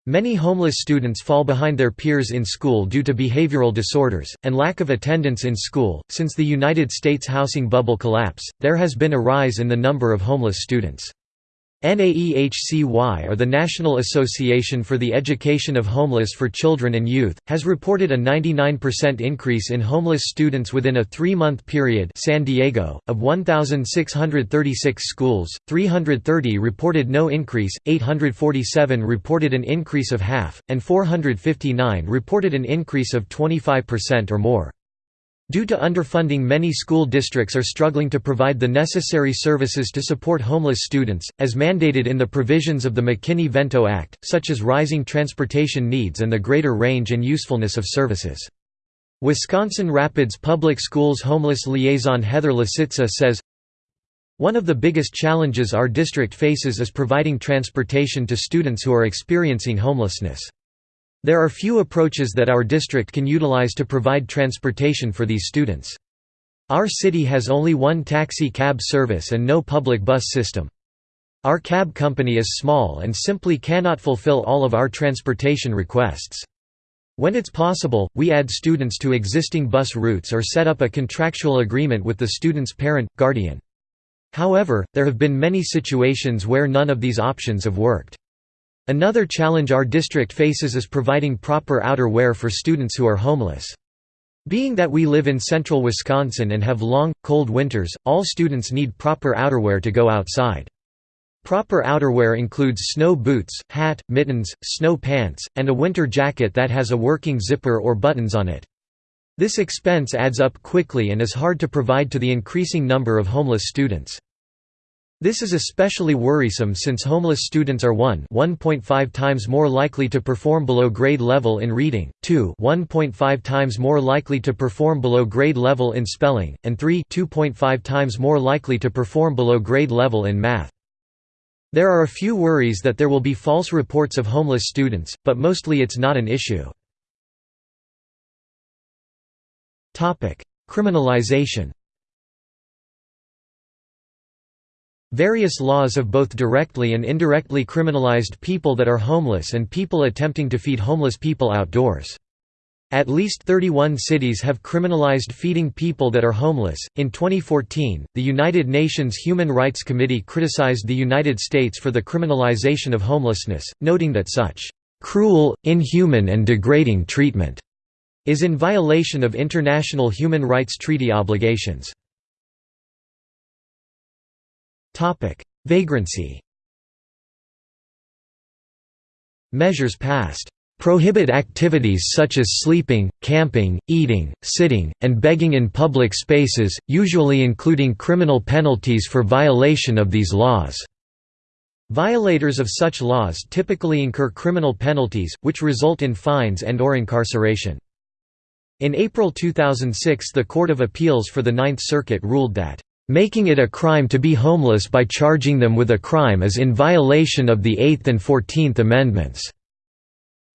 Many homeless students fall behind their peers in school due to behavioral disorders, and lack of attendance in school. Since the United States housing bubble collapse, there has been a rise in the number of homeless students. NAEHCY or the National Association for the Education of Homeless for Children and Youth, has reported a 99% increase in homeless students within a three-month period San Diego, of 1,636 schools, 330 reported no increase, 847 reported an increase of half, and 459 reported an increase of 25% or more. Due to underfunding many school districts are struggling to provide the necessary services to support homeless students, as mandated in the provisions of the McKinney-Vento Act, such as rising transportation needs and the greater range and usefulness of services. Wisconsin Rapids Public Schools homeless liaison Heather Lasitza says, One of the biggest challenges our district faces is providing transportation to students who are experiencing homelessness. There are few approaches that our district can utilize to provide transportation for these students. Our city has only one taxi cab service and no public bus system. Our cab company is small and simply cannot fulfill all of our transportation requests. When it's possible, we add students to existing bus routes or set up a contractual agreement with the student's parent, guardian. However, there have been many situations where none of these options have worked. Another challenge our district faces is providing proper outerwear for students who are homeless. Being that we live in central Wisconsin and have long, cold winters, all students need proper outerwear to go outside. Proper outerwear includes snow boots, hat, mittens, snow pants, and a winter jacket that has a working zipper or buttons on it. This expense adds up quickly and is hard to provide to the increasing number of homeless students. This is especially worrisome since homeless students are 1 1.5 times more likely to perform below grade level in reading, 2 1.5 times more likely to perform below grade level in spelling, and 3 2.5 times more likely to perform below grade level in math. There are a few worries that there will be false reports of homeless students, but mostly it's not an issue. Criminalization Various laws have both directly and indirectly criminalized people that are homeless and people attempting to feed homeless people outdoors. At least 31 cities have criminalized feeding people that are homeless. In 2014, the United Nations Human Rights Committee criticized the United States for the criminalization of homelessness, noting that such cruel, inhuman, and degrading treatment is in violation of international human rights treaty obligations. Vagrancy Measures passed prohibit activities such as sleeping, camping, eating, sitting, and begging in public spaces, usually including criminal penalties for violation of these laws. Violators of such laws typically incur criminal penalties, which result in fines and or incarceration. In April 2006 the Court of Appeals for the Ninth Circuit ruled that Making it a crime to be homeless by charging them with a crime is in violation of the Eighth and Fourteenth Amendments."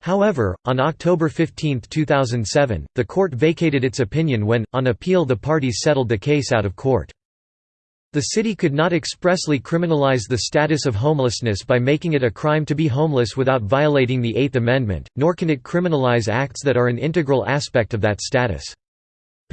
However, on October 15, 2007, the court vacated its opinion when, on appeal the parties settled the case out of court. The city could not expressly criminalize the status of homelessness by making it a crime to be homeless without violating the Eighth Amendment, nor can it criminalize acts that are an integral aspect of that status.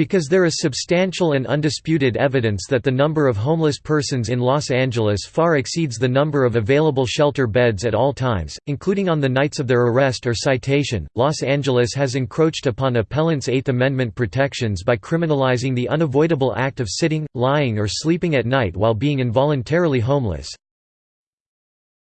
Because there is substantial and undisputed evidence that the number of homeless persons in Los Angeles far exceeds the number of available shelter beds at all times, including on the nights of their arrest or citation, Los Angeles has encroached upon appellants' Eighth Amendment protections by criminalizing the unavoidable act of sitting, lying or sleeping at night while being involuntarily homeless.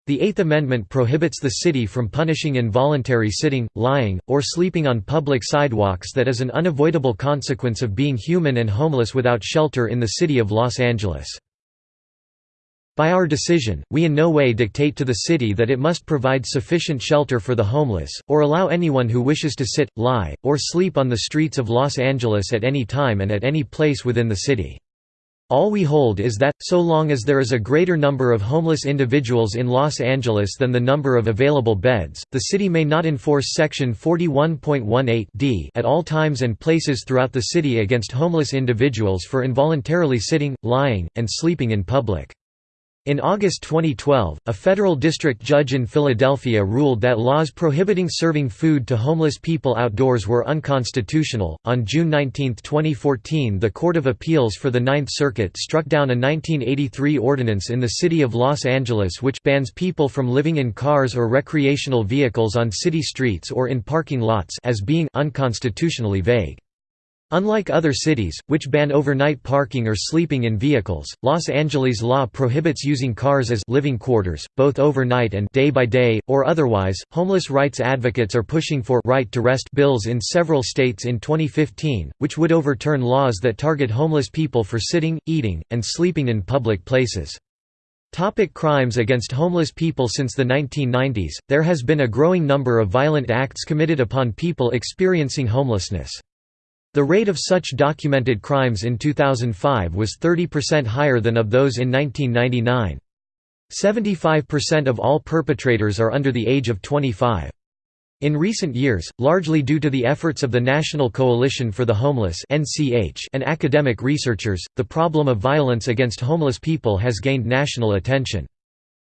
The Eighth Amendment prohibits the city from punishing involuntary sitting, lying, or sleeping on public sidewalks that is an unavoidable consequence of being human and homeless without shelter in the city of Los Angeles. By our decision, we in no way dictate to the city that it must provide sufficient shelter for the homeless, or allow anyone who wishes to sit, lie, or sleep on the streets of Los Angeles at any time and at any place within the city. All we hold is that, so long as there is a greater number of homeless individuals in Los Angeles than the number of available beds, the city may not enforce Section 41.18 d at all times and places throughout the city against homeless individuals for involuntarily sitting, lying, and sleeping in public. In August 2012, a federal district judge in Philadelphia ruled that laws prohibiting serving food to homeless people outdoors were unconstitutional. On June 19, 2014, the Court of Appeals for the Ninth Circuit struck down a 1983 ordinance in the city of Los Angeles which bans people from living in cars or recreational vehicles on city streets or in parking lots as being unconstitutionally vague. Unlike other cities, which ban overnight parking or sleeping in vehicles, Los Angeles law prohibits using cars as living quarters, both overnight and day by day, or otherwise. Homeless rights advocates are pushing for right to rest bills in several states in 2015, which would overturn laws that target homeless people for sitting, eating, and sleeping in public places. Topic crimes against homeless people Since the 1990s, there has been a growing number of violent acts committed upon people experiencing homelessness. The rate of such documented crimes in 2005 was 30% higher than of those in 1999. 75% of all perpetrators are under the age of 25. In recent years, largely due to the efforts of the National Coalition for the Homeless and academic researchers, the problem of violence against homeless people has gained national attention.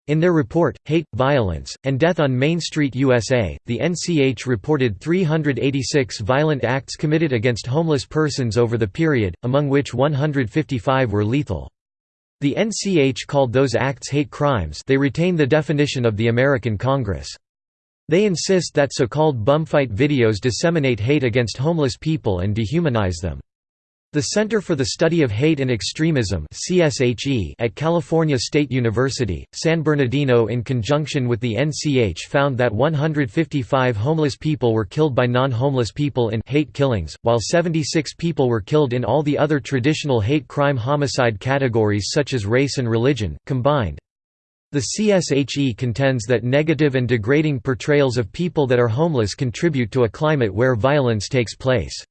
In their report, Hate, Violence, and Death on Main Street USA, the NCH reported 386 violent acts committed against homeless persons over the period, among which 155 were lethal. The NCH called those acts hate crimes they retain the definition of the American Congress. They insist that so-called bumfight videos disseminate hate against homeless people and dehumanize them. The Center for the Study of Hate and Extremism at California State University, San Bernardino in conjunction with the NCH found that 155 homeless people were killed by non-homeless people in hate killings, while 76 people were killed in all the other traditional hate crime homicide categories such as race and religion, combined. The CSHE contends that negative and degrading portrayals of people that are homeless contribute to a climate where violence takes place.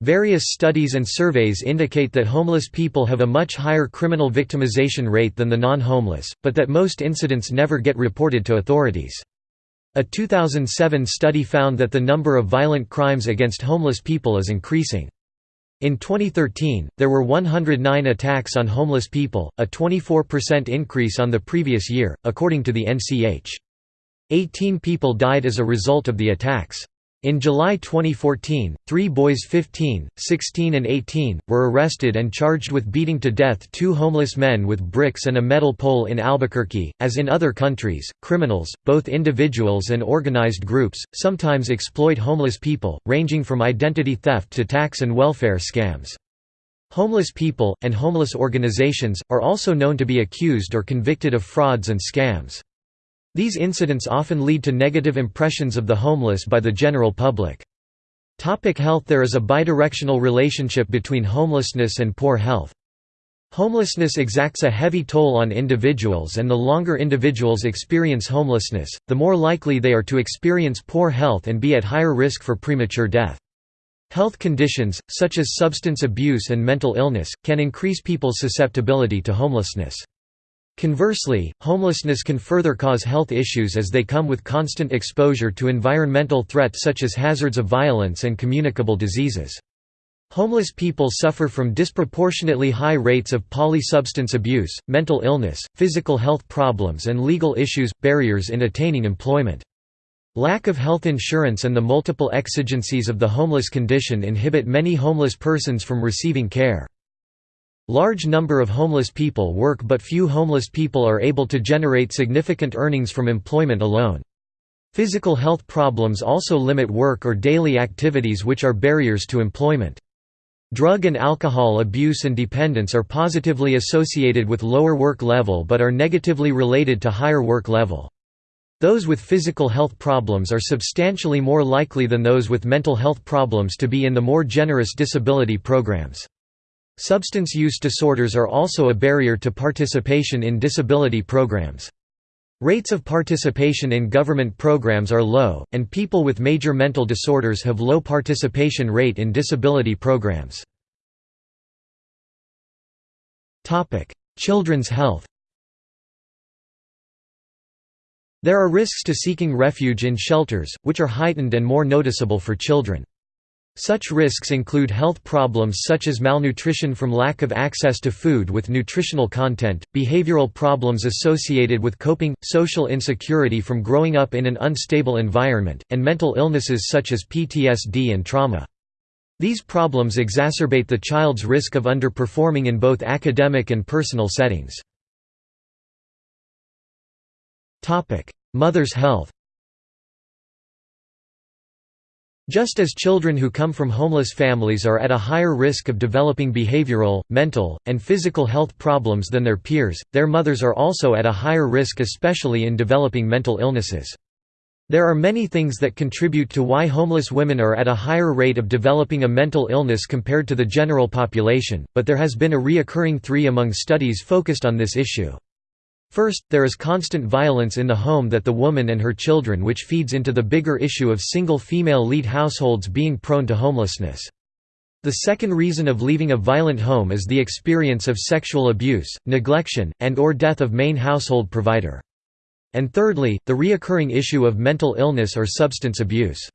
Various studies and surveys indicate that homeless people have a much higher criminal victimization rate than the non-homeless, but that most incidents never get reported to authorities. A 2007 study found that the number of violent crimes against homeless people is increasing. In 2013, there were 109 attacks on homeless people, a 24% increase on the previous year, according to the NCH. 18 people died as a result of the attacks. In July 2014, three boys 15, 16 and 18, were arrested and charged with beating to death two homeless men with bricks and a metal pole in Albuquerque. As in other countries, criminals, both individuals and organized groups, sometimes exploit homeless people, ranging from identity theft to tax and welfare scams. Homeless people, and homeless organizations, are also known to be accused or convicted of frauds and scams. These incidents often lead to negative impressions of the homeless by the general public. Topic health There is a bidirectional relationship between homelessness and poor health. Homelessness exacts a heavy toll on individuals and the longer individuals experience homelessness, the more likely they are to experience poor health and be at higher risk for premature death. Health conditions, such as substance abuse and mental illness, can increase people's susceptibility to homelessness. Conversely, homelessness can further cause health issues as they come with constant exposure to environmental threats such as hazards of violence and communicable diseases. Homeless people suffer from disproportionately high rates of polysubstance abuse, mental illness, physical health problems and legal issues, barriers in attaining employment. Lack of health insurance and the multiple exigencies of the homeless condition inhibit many homeless persons from receiving care. Large number of homeless people work but few homeless people are able to generate significant earnings from employment alone. Physical health problems also limit work or daily activities which are barriers to employment. Drug and alcohol abuse and dependence are positively associated with lower work level but are negatively related to higher work level. Those with physical health problems are substantially more likely than those with mental health problems to be in the more generous disability programs. Substance use disorders are also a barrier to participation in disability programs. Rates of participation in government programs are low, and people with major mental disorders have low participation rate in disability programs. Children's health There are risks to seeking refuge in shelters, which are heightened and more noticeable for children. Such risks include health problems such as malnutrition from lack of access to food with nutritional content, behavioral problems associated with coping, social insecurity from growing up in an unstable environment, and mental illnesses such as PTSD and trauma. These problems exacerbate the child's risk of underperforming in both academic and personal settings. Mother's health Just as children who come from homeless families are at a higher risk of developing behavioral, mental, and physical health problems than their peers, their mothers are also at a higher risk especially in developing mental illnesses. There are many things that contribute to why homeless women are at a higher rate of developing a mental illness compared to the general population, but there has been a reoccurring three among studies focused on this issue. First, there is constant violence in the home that the woman and her children which feeds into the bigger issue of single female lead households being prone to homelessness. The second reason of leaving a violent home is the experience of sexual abuse, neglection, and or death of main household provider. And thirdly, the reoccurring issue of mental illness or substance abuse.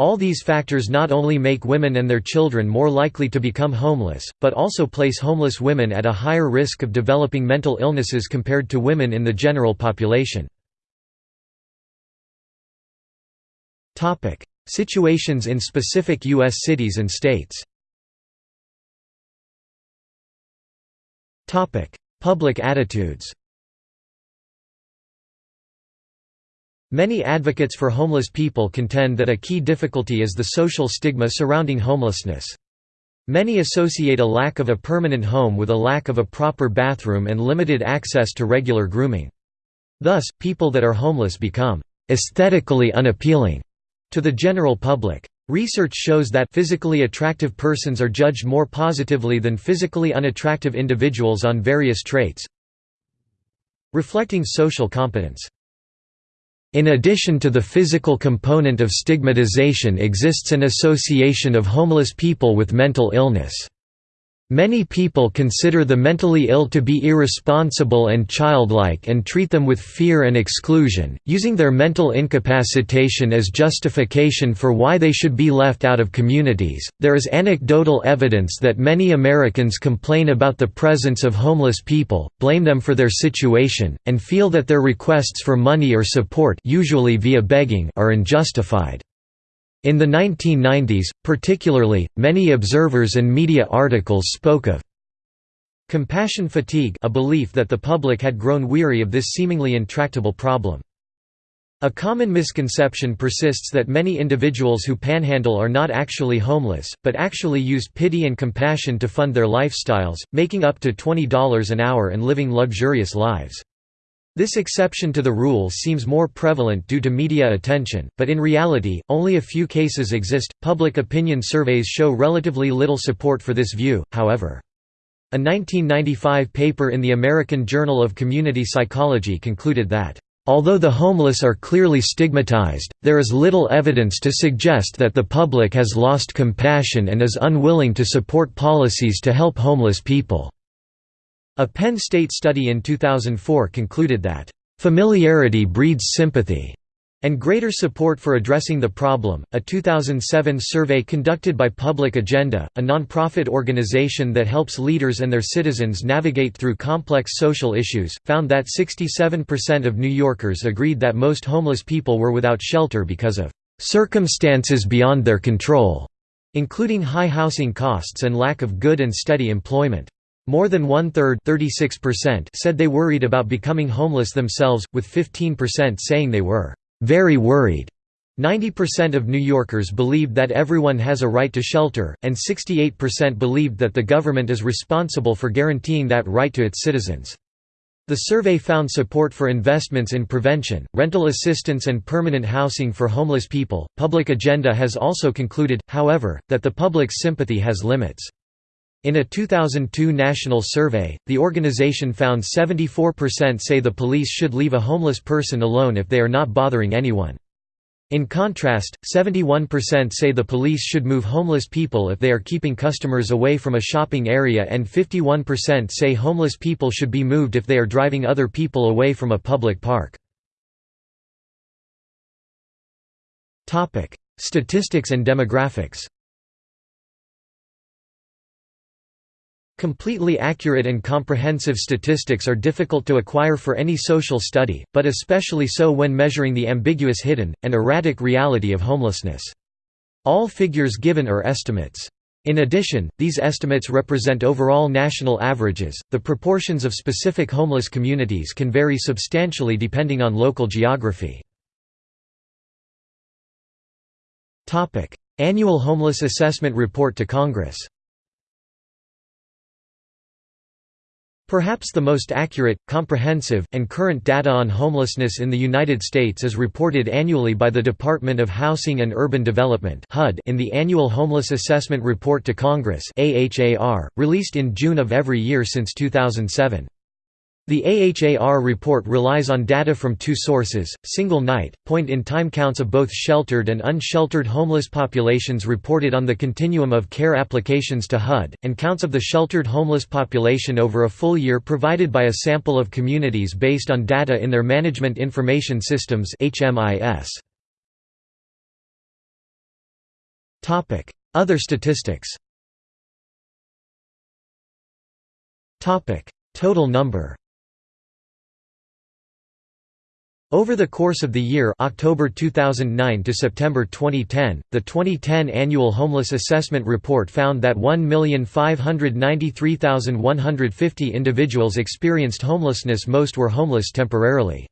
All these factors not only make women and their children more likely to become homeless, but also place homeless women at a higher risk of developing mental illnesses compared to women in the general population. Situations in specific U.S. cities and states Public attitudes Many advocates for homeless people contend that a key difficulty is the social stigma surrounding homelessness. Many associate a lack of a permanent home with a lack of a proper bathroom and limited access to regular grooming. Thus, people that are homeless become aesthetically unappealing to the general public. Research shows that physically attractive persons are judged more positively than physically unattractive individuals on various traits, reflecting social competence. In addition to the physical component of stigmatization exists an association of homeless people with mental illness. Many people consider the mentally ill to be irresponsible and childlike and treat them with fear and exclusion, using their mental incapacitation as justification for why they should be left out of communities. There is anecdotal evidence that many Americans complain about the presence of homeless people, blame them for their situation, and feel that their requests for money or support, usually via begging, are unjustified. In the 1990s, particularly, many observers and media articles spoke of compassion fatigue a belief that the public had grown weary of this seemingly intractable problem. A common misconception persists that many individuals who panhandle are not actually homeless, but actually use pity and compassion to fund their lifestyles, making up to $20 an hour and living luxurious lives. This exception to the rule seems more prevalent due to media attention, but in reality, only a few cases exist. Public opinion surveys show relatively little support for this view, however. A 1995 paper in the American Journal of Community Psychology concluded that, Although the homeless are clearly stigmatized, there is little evidence to suggest that the public has lost compassion and is unwilling to support policies to help homeless people. A Penn State study in 2004 concluded that, "...familiarity breeds sympathy." and greater support for addressing the problem. A 2007 survey conducted by Public Agenda, a nonprofit organization that helps leaders and their citizens navigate through complex social issues, found that 67% of New Yorkers agreed that most homeless people were without shelter because of circumstances beyond their control, including high housing costs and lack of good and steady employment. More than one-third said they worried about becoming homeless themselves, with 15% saying they were «very worried». 90% of New Yorkers believed that everyone has a right to shelter, and 68% believed that the government is responsible for guaranteeing that right to its citizens. The survey found support for investments in prevention, rental assistance, and permanent housing for homeless people. Public Agenda has also concluded, however, that the public's sympathy has limits. In a 2002 national survey, the organization found 74% say the police should leave a homeless person alone if they are not bothering anyone. In contrast, 71% say the police should move homeless people if they are keeping customers away from a shopping area and 51% say homeless people should be moved if they are driving other people away from a public park. Statistics and demographics Completely accurate and comprehensive statistics are difficult to acquire for any social study, but especially so when measuring the ambiguous hidden, and erratic reality of homelessness. All figures given are estimates. In addition, these estimates represent overall national averages. The proportions of specific homeless communities can vary substantially depending on local geography. Topic: Annual Homeless Assessment Report to Congress. Perhaps the most accurate, comprehensive, and current data on homelessness in the United States is reported annually by the Department of Housing and Urban Development in the Annual Homeless Assessment Report to Congress released in June of every year since 2007. The AHAR report relies on data from two sources, single-night, point-in-time counts of both sheltered and unsheltered homeless populations reported on the continuum of care applications to HUD, and counts of the sheltered homeless population over a full year provided by a sample of communities based on data in their Management Information Systems Other statistics. Total number Over the course of the year October 2009 to September 2010, the 2010 Annual Homeless Assessment Report found that 1,593,150 individuals experienced homelessness most were homeless temporarily.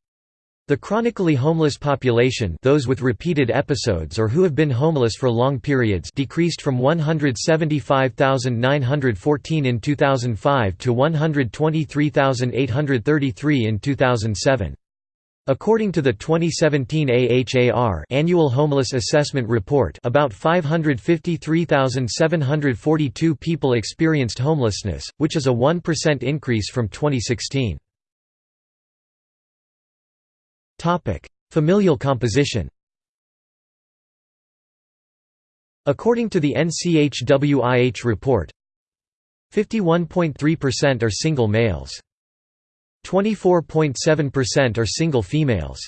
The chronically homeless population those with repeated episodes or who have been homeless for long periods decreased from 175,914 in 2005 to 123,833 in 2007. According to the 2017 AHAR Annual Homeless Assessment Report about 553,742 people experienced homelessness, which is a 1% increase from 2016. Familial composition According to the NCHWIH report, 51.3% are single males. 24.7% are single females.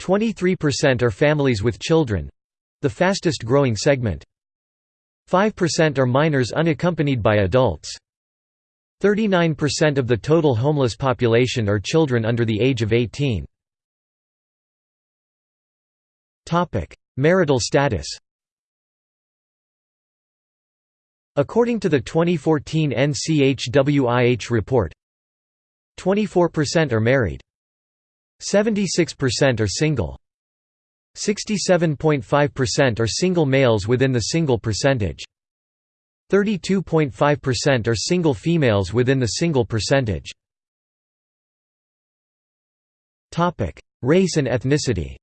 23% are families with children—the fastest growing segment. 5% are minors unaccompanied by adults. 39% of the total homeless population are children under the age of 18. Marital status According to the 2014 NCHWIH report, 24% are married. 76% are single. 67.5% are single males within the single percentage. 32.5% are single females within the single percentage. Race and ethnicity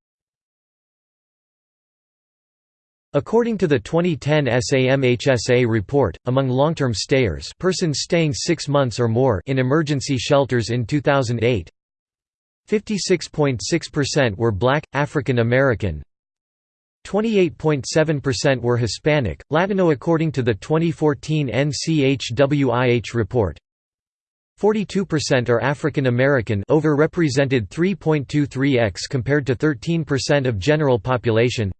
According to the 2010 SAMHSA report, among long-term stayers persons staying six months or more in emergency shelters in 2008, 56.6% were black, African American, 28.7% were Hispanic, Latino according to the 2014 NCHWIH report. 42% are African American overrepresented 3.23x compared to 13% of general population.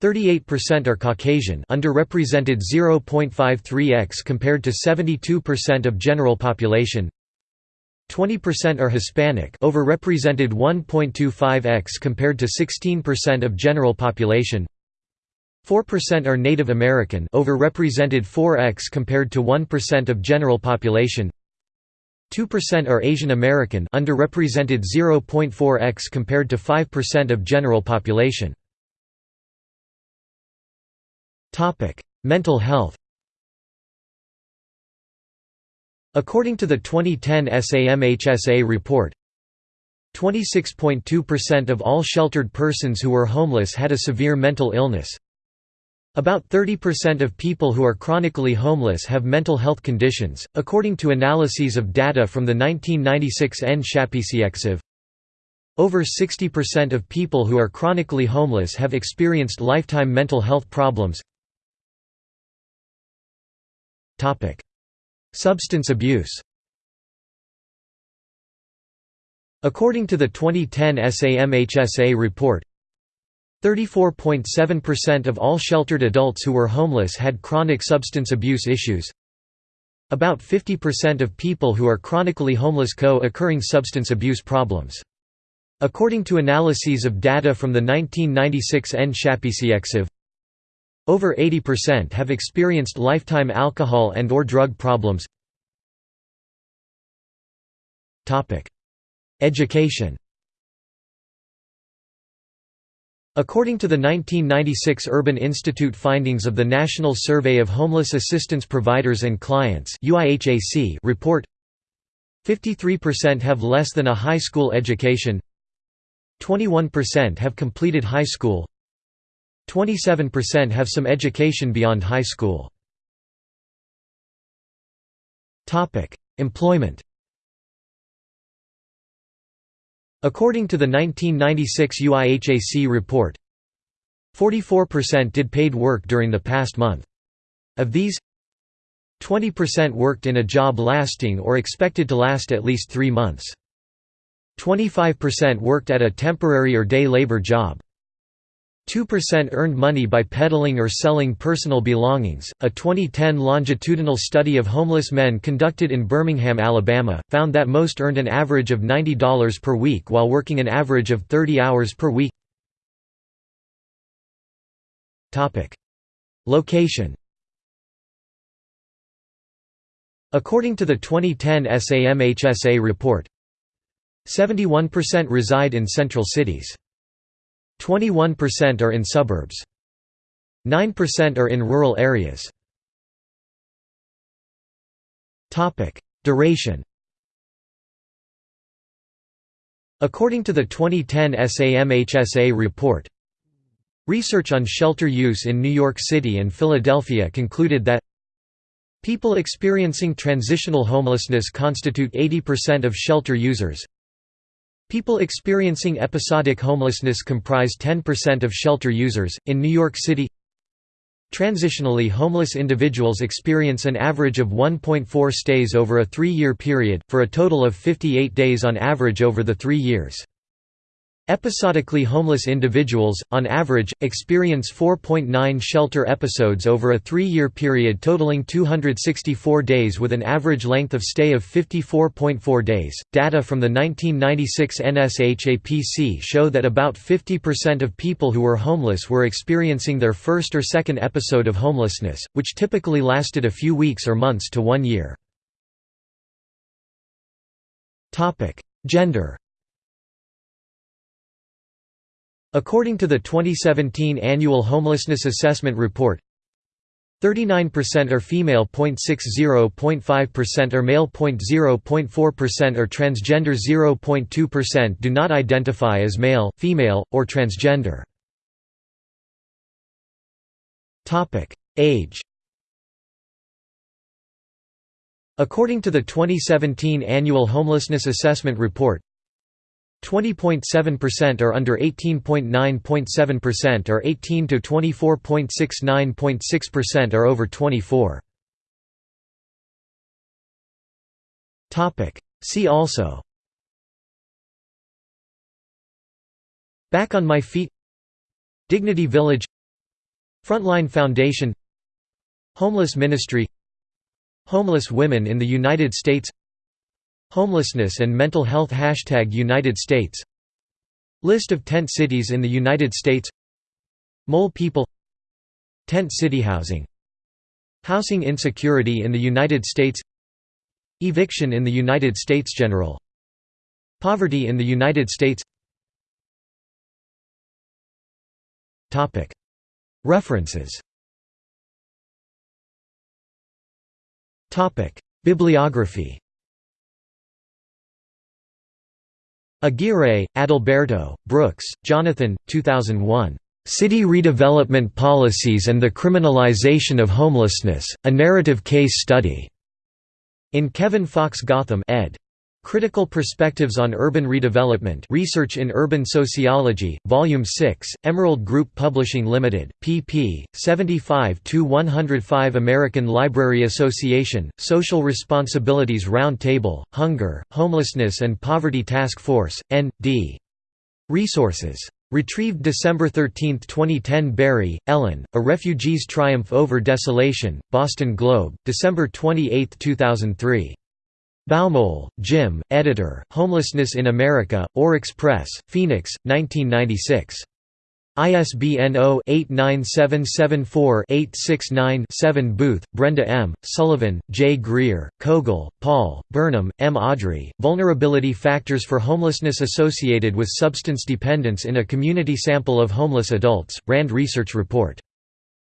38% are Caucasian underrepresented 0.53x compared to 72% of general population. 20% are Hispanic overrepresented 1.25x compared to 16% of general population. 4% are Native American overrepresented 4x compared to 1% of general population. 2% are Asian American underrepresented 0.4x compared to 5% of general population Topic: Mental health. According to the 2010 SAMHSA report, 26.2% of all sheltered persons who were homeless had a severe mental illness. About 30% of people who are chronically homeless have mental health conditions, according to analyses of data from the 1996 NSHAPCEXIV. Over 60% of people who are chronically homeless have experienced lifetime mental health problems. Substance abuse According to the 2010 SAMHSA report, 34.7% of all sheltered adults who were homeless had chronic substance abuse issues. About 50% of people who are chronically homeless co-occurring substance abuse problems. According to analyses of data from the 1996 N. NSHAPCEXIV, over 80% have experienced lifetime alcohol and or drug problems. Education According to the 1996 Urban Institute findings of the National Survey of Homeless Assistance Providers and Clients report 53% have less than a high school education 21% have completed high school 27% have some education beyond high school. Employment According to the 1996 UIHAC report, 44% did paid work during the past month. Of these, 20% worked in a job lasting or expected to last at least three months. 25% worked at a temporary or day labor job. 2% earned money by peddling or selling personal belongings. A 2010 longitudinal study of homeless men conducted in Birmingham, Alabama, found that most earned an average of $90 per week while working an average of 30 hours per week. Topic: Location. According to the 2010 SAMHSA report, 71% reside in central cities. 21% are in suburbs. 9% are in rural areas. Duration According to the 2010 SAMHSA report, research on shelter use in New York City and Philadelphia concluded that people experiencing transitional homelessness constitute 80% of shelter users. People experiencing episodic homelessness comprise 10% of shelter users. In New York City, Transitionally homeless individuals experience an average of 1.4 stays over a three-year period, for a total of 58 days on average over the three years. Episodically homeless individuals, on average, experience 4.9 shelter episodes over a three-year period totaling 264 days with an average length of stay of 54.4 days. Data from the 1996 NSHAPC show that about 50% of people who were homeless were experiencing their first or second episode of homelessness, which typically lasted a few weeks or months to one year. Gender According to the 2017 Annual Homelessness Assessment Report, 39% are female 0.60.5% are male 0.0.4% are transgender 0.2% do not identify as male, female, or transgender. Topic: Age According to the 2017 Annual Homelessness Assessment Report, 20.7% are under 18.9.7% or 18 to 24.69.6% are over 24. Topic. See also. Back on my feet. Dignity Village. Frontline Foundation. Homeless Ministry. Homeless women in the United States Homelessness and mental health Hashtag United States. List of tent cities in the United States. Mole people. Tent city housing. Housing insecurity in the United States. Eviction in the United States General. Poverty in the United States. References. Bibliography Aguirre, Adalberto, Brooks, Jonathan, 2001. City Redevelopment Policies and the Criminalization of Homelessness, A Narrative Case Study. In Kevin Fox Gotham ed. Critical Perspectives on Urban Redevelopment Research in Urban Sociology, Volume 6, Emerald Group Publishing Limited, pp. 75–105 American Library Association, Social Responsibilities Round Table, Hunger, Homelessness and Poverty Task Force, N.D. Resources. Retrieved December 13, 2010 Barry, Ellen, A Refugee's Triumph Over Desolation, Boston Globe, December 28, 2003. Baumohl, Jim, editor, Homelessness in America, Oryx Press, Phoenix, 1996. ISBN 0-89774-869-7 Booth, Brenda M., Sullivan, J. Greer, Koegel, Paul, Burnam, M. Audrey, Vulnerability Factors for Homelessness Associated with Substance Dependence in a Community Sample of Homeless Adults, RAND Research Report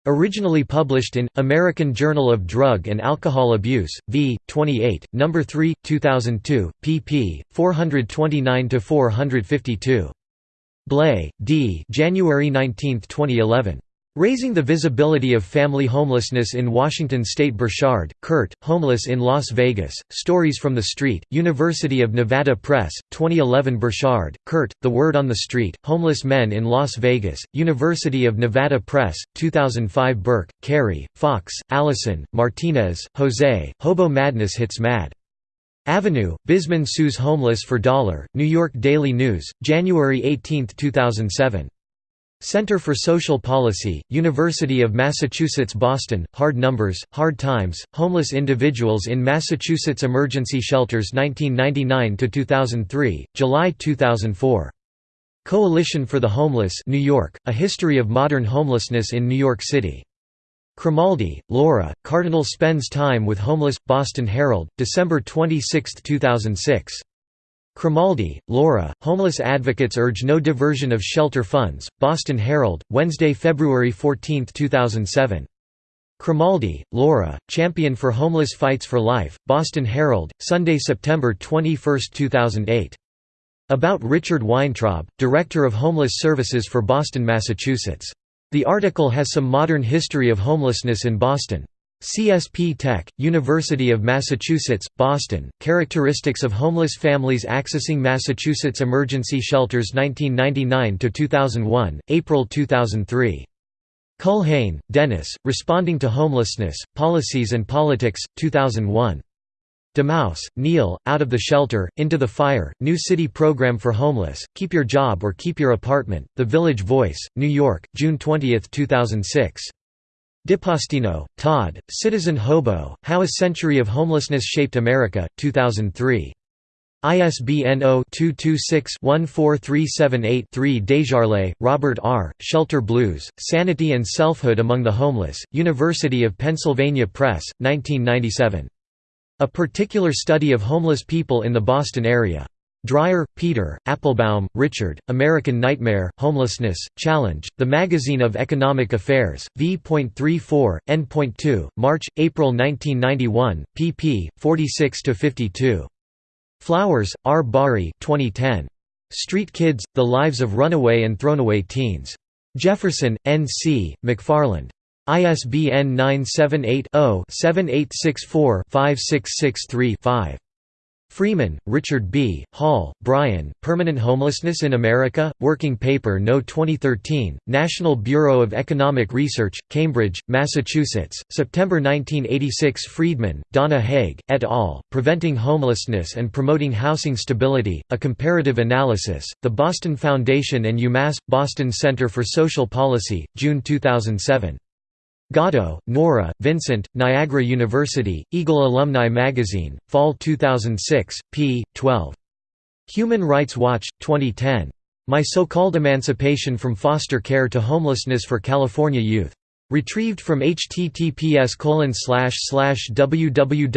Originally published in American Journal of Drug and Alcohol Abuse, v. 28, No. 3, 2002, pp. 429–452. Blay, D. January 19, 2011. Raising the Visibility of Family Homelessness in Washington State Borchard, Kurt, Homeless in Las Vegas, Stories from the Street, University of Nevada Press, 2011 Borchard, Kurt, The Word on the Street, Homeless Men in Las Vegas, University of Nevada Press, 2005 Burke, Carey, Fox, Allison, Martinez, Jose, Hobo Madness Hits Mad. Avenue, Bisman Sues Homeless for Dollar, New York Daily News, January 18, 2007. Center for Social Policy, University of Massachusetts Boston, Hard Numbers, Hard Times, Homeless Individuals in Massachusetts Emergency Shelters 1999–2003, July 2004. Coalition for the Homeless New York, A History of Modern Homelessness in New York City. Crimaldi, Laura, Cardinal Spends Time with Homeless, Boston Herald, December 26, 2006. Crimaldi, Laura, homeless advocates urge no diversion of shelter funds, Boston Herald, Wednesday, February 14, 2007. Crimaldi, Laura, Champion for Homeless Fights for Life, Boston Herald, Sunday, September 21, 2008. About Richard Weintraub, Director of Homeless Services for Boston, Massachusetts. The article has some modern history of homelessness in Boston. CSP Tech, University of Massachusetts, Boston, Characteristics of Homeless Families Accessing Massachusetts Emergency Shelters 1999–2001, April 2003. Culhane, Dennis, Responding to Homelessness, Policies and Politics, 2001. DeMause, Neil, Out of the Shelter, Into the Fire, New City Program for Homeless, Keep Your Job or Keep Your Apartment, The Village Voice, New York, June 20, 2006. DePastino, Todd, Citizen Hobo, How a Century of Homelessness Shaped America, 2003. ISBN 0-226-14378-3 Desjarlais, Robert R., Shelter Blues, Sanity and Selfhood Among the Homeless, University of Pennsylvania Press, 1997. A Particular Study of Homeless People in the Boston Area. Dreier, Peter, Appelbaum, Richard, American Nightmare, Homelessness, Challenge, The Magazine of Economic Affairs, v.34, n.2, March, April 1991, pp. 46–52. Flowers, R. Bari 2010. Street Kids, The Lives of Runaway and Thrownaway Teens. Jefferson, N. C., McFarland. ISBN 978 0 7864 5663 5. Freeman, Richard B., Hall, Brian, Permanent Homelessness in America, Working Paper No. 2013, National Bureau of Economic Research, Cambridge, Massachusetts, September 1986 Friedman, Donna Haig, et al., Preventing Homelessness and Promoting Housing Stability, A Comparative Analysis, The Boston Foundation and UMass, Boston Center for Social Policy, June 2007. Gatto, Nora, Vincent, Niagara University, Eagle Alumni Magazine, Fall 2006, p. 12. Human Rights Watch, 2010. My So-Called Emancipation from Foster Care to Homelessness for California Youth. Retrieved from https www.hrw.org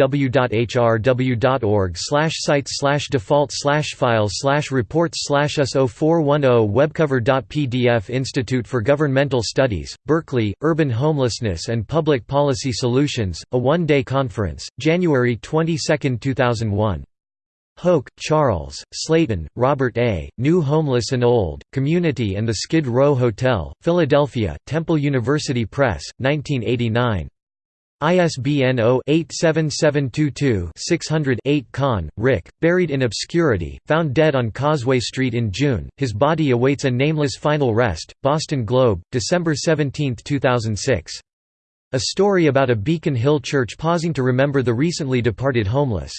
sites default files reports us 0410 webcover.pdf Institute for Governmental Studies, Berkeley, Urban Homelessness and Public Policy Solutions, a one-day conference, January 22, 2001. Hoch, Charles, Slayton, Robert A., New Homeless and Old, Community and the Skid Row Hotel, Philadelphia, Temple University Press, 1989. ISBN 0-87722-600-8 Kahn, Rick, buried in obscurity, found dead on Causeway Street in June, his body awaits a nameless final rest, Boston Globe, December 17, 2006. A story about a Beacon Hill church pausing to remember the recently departed homeless.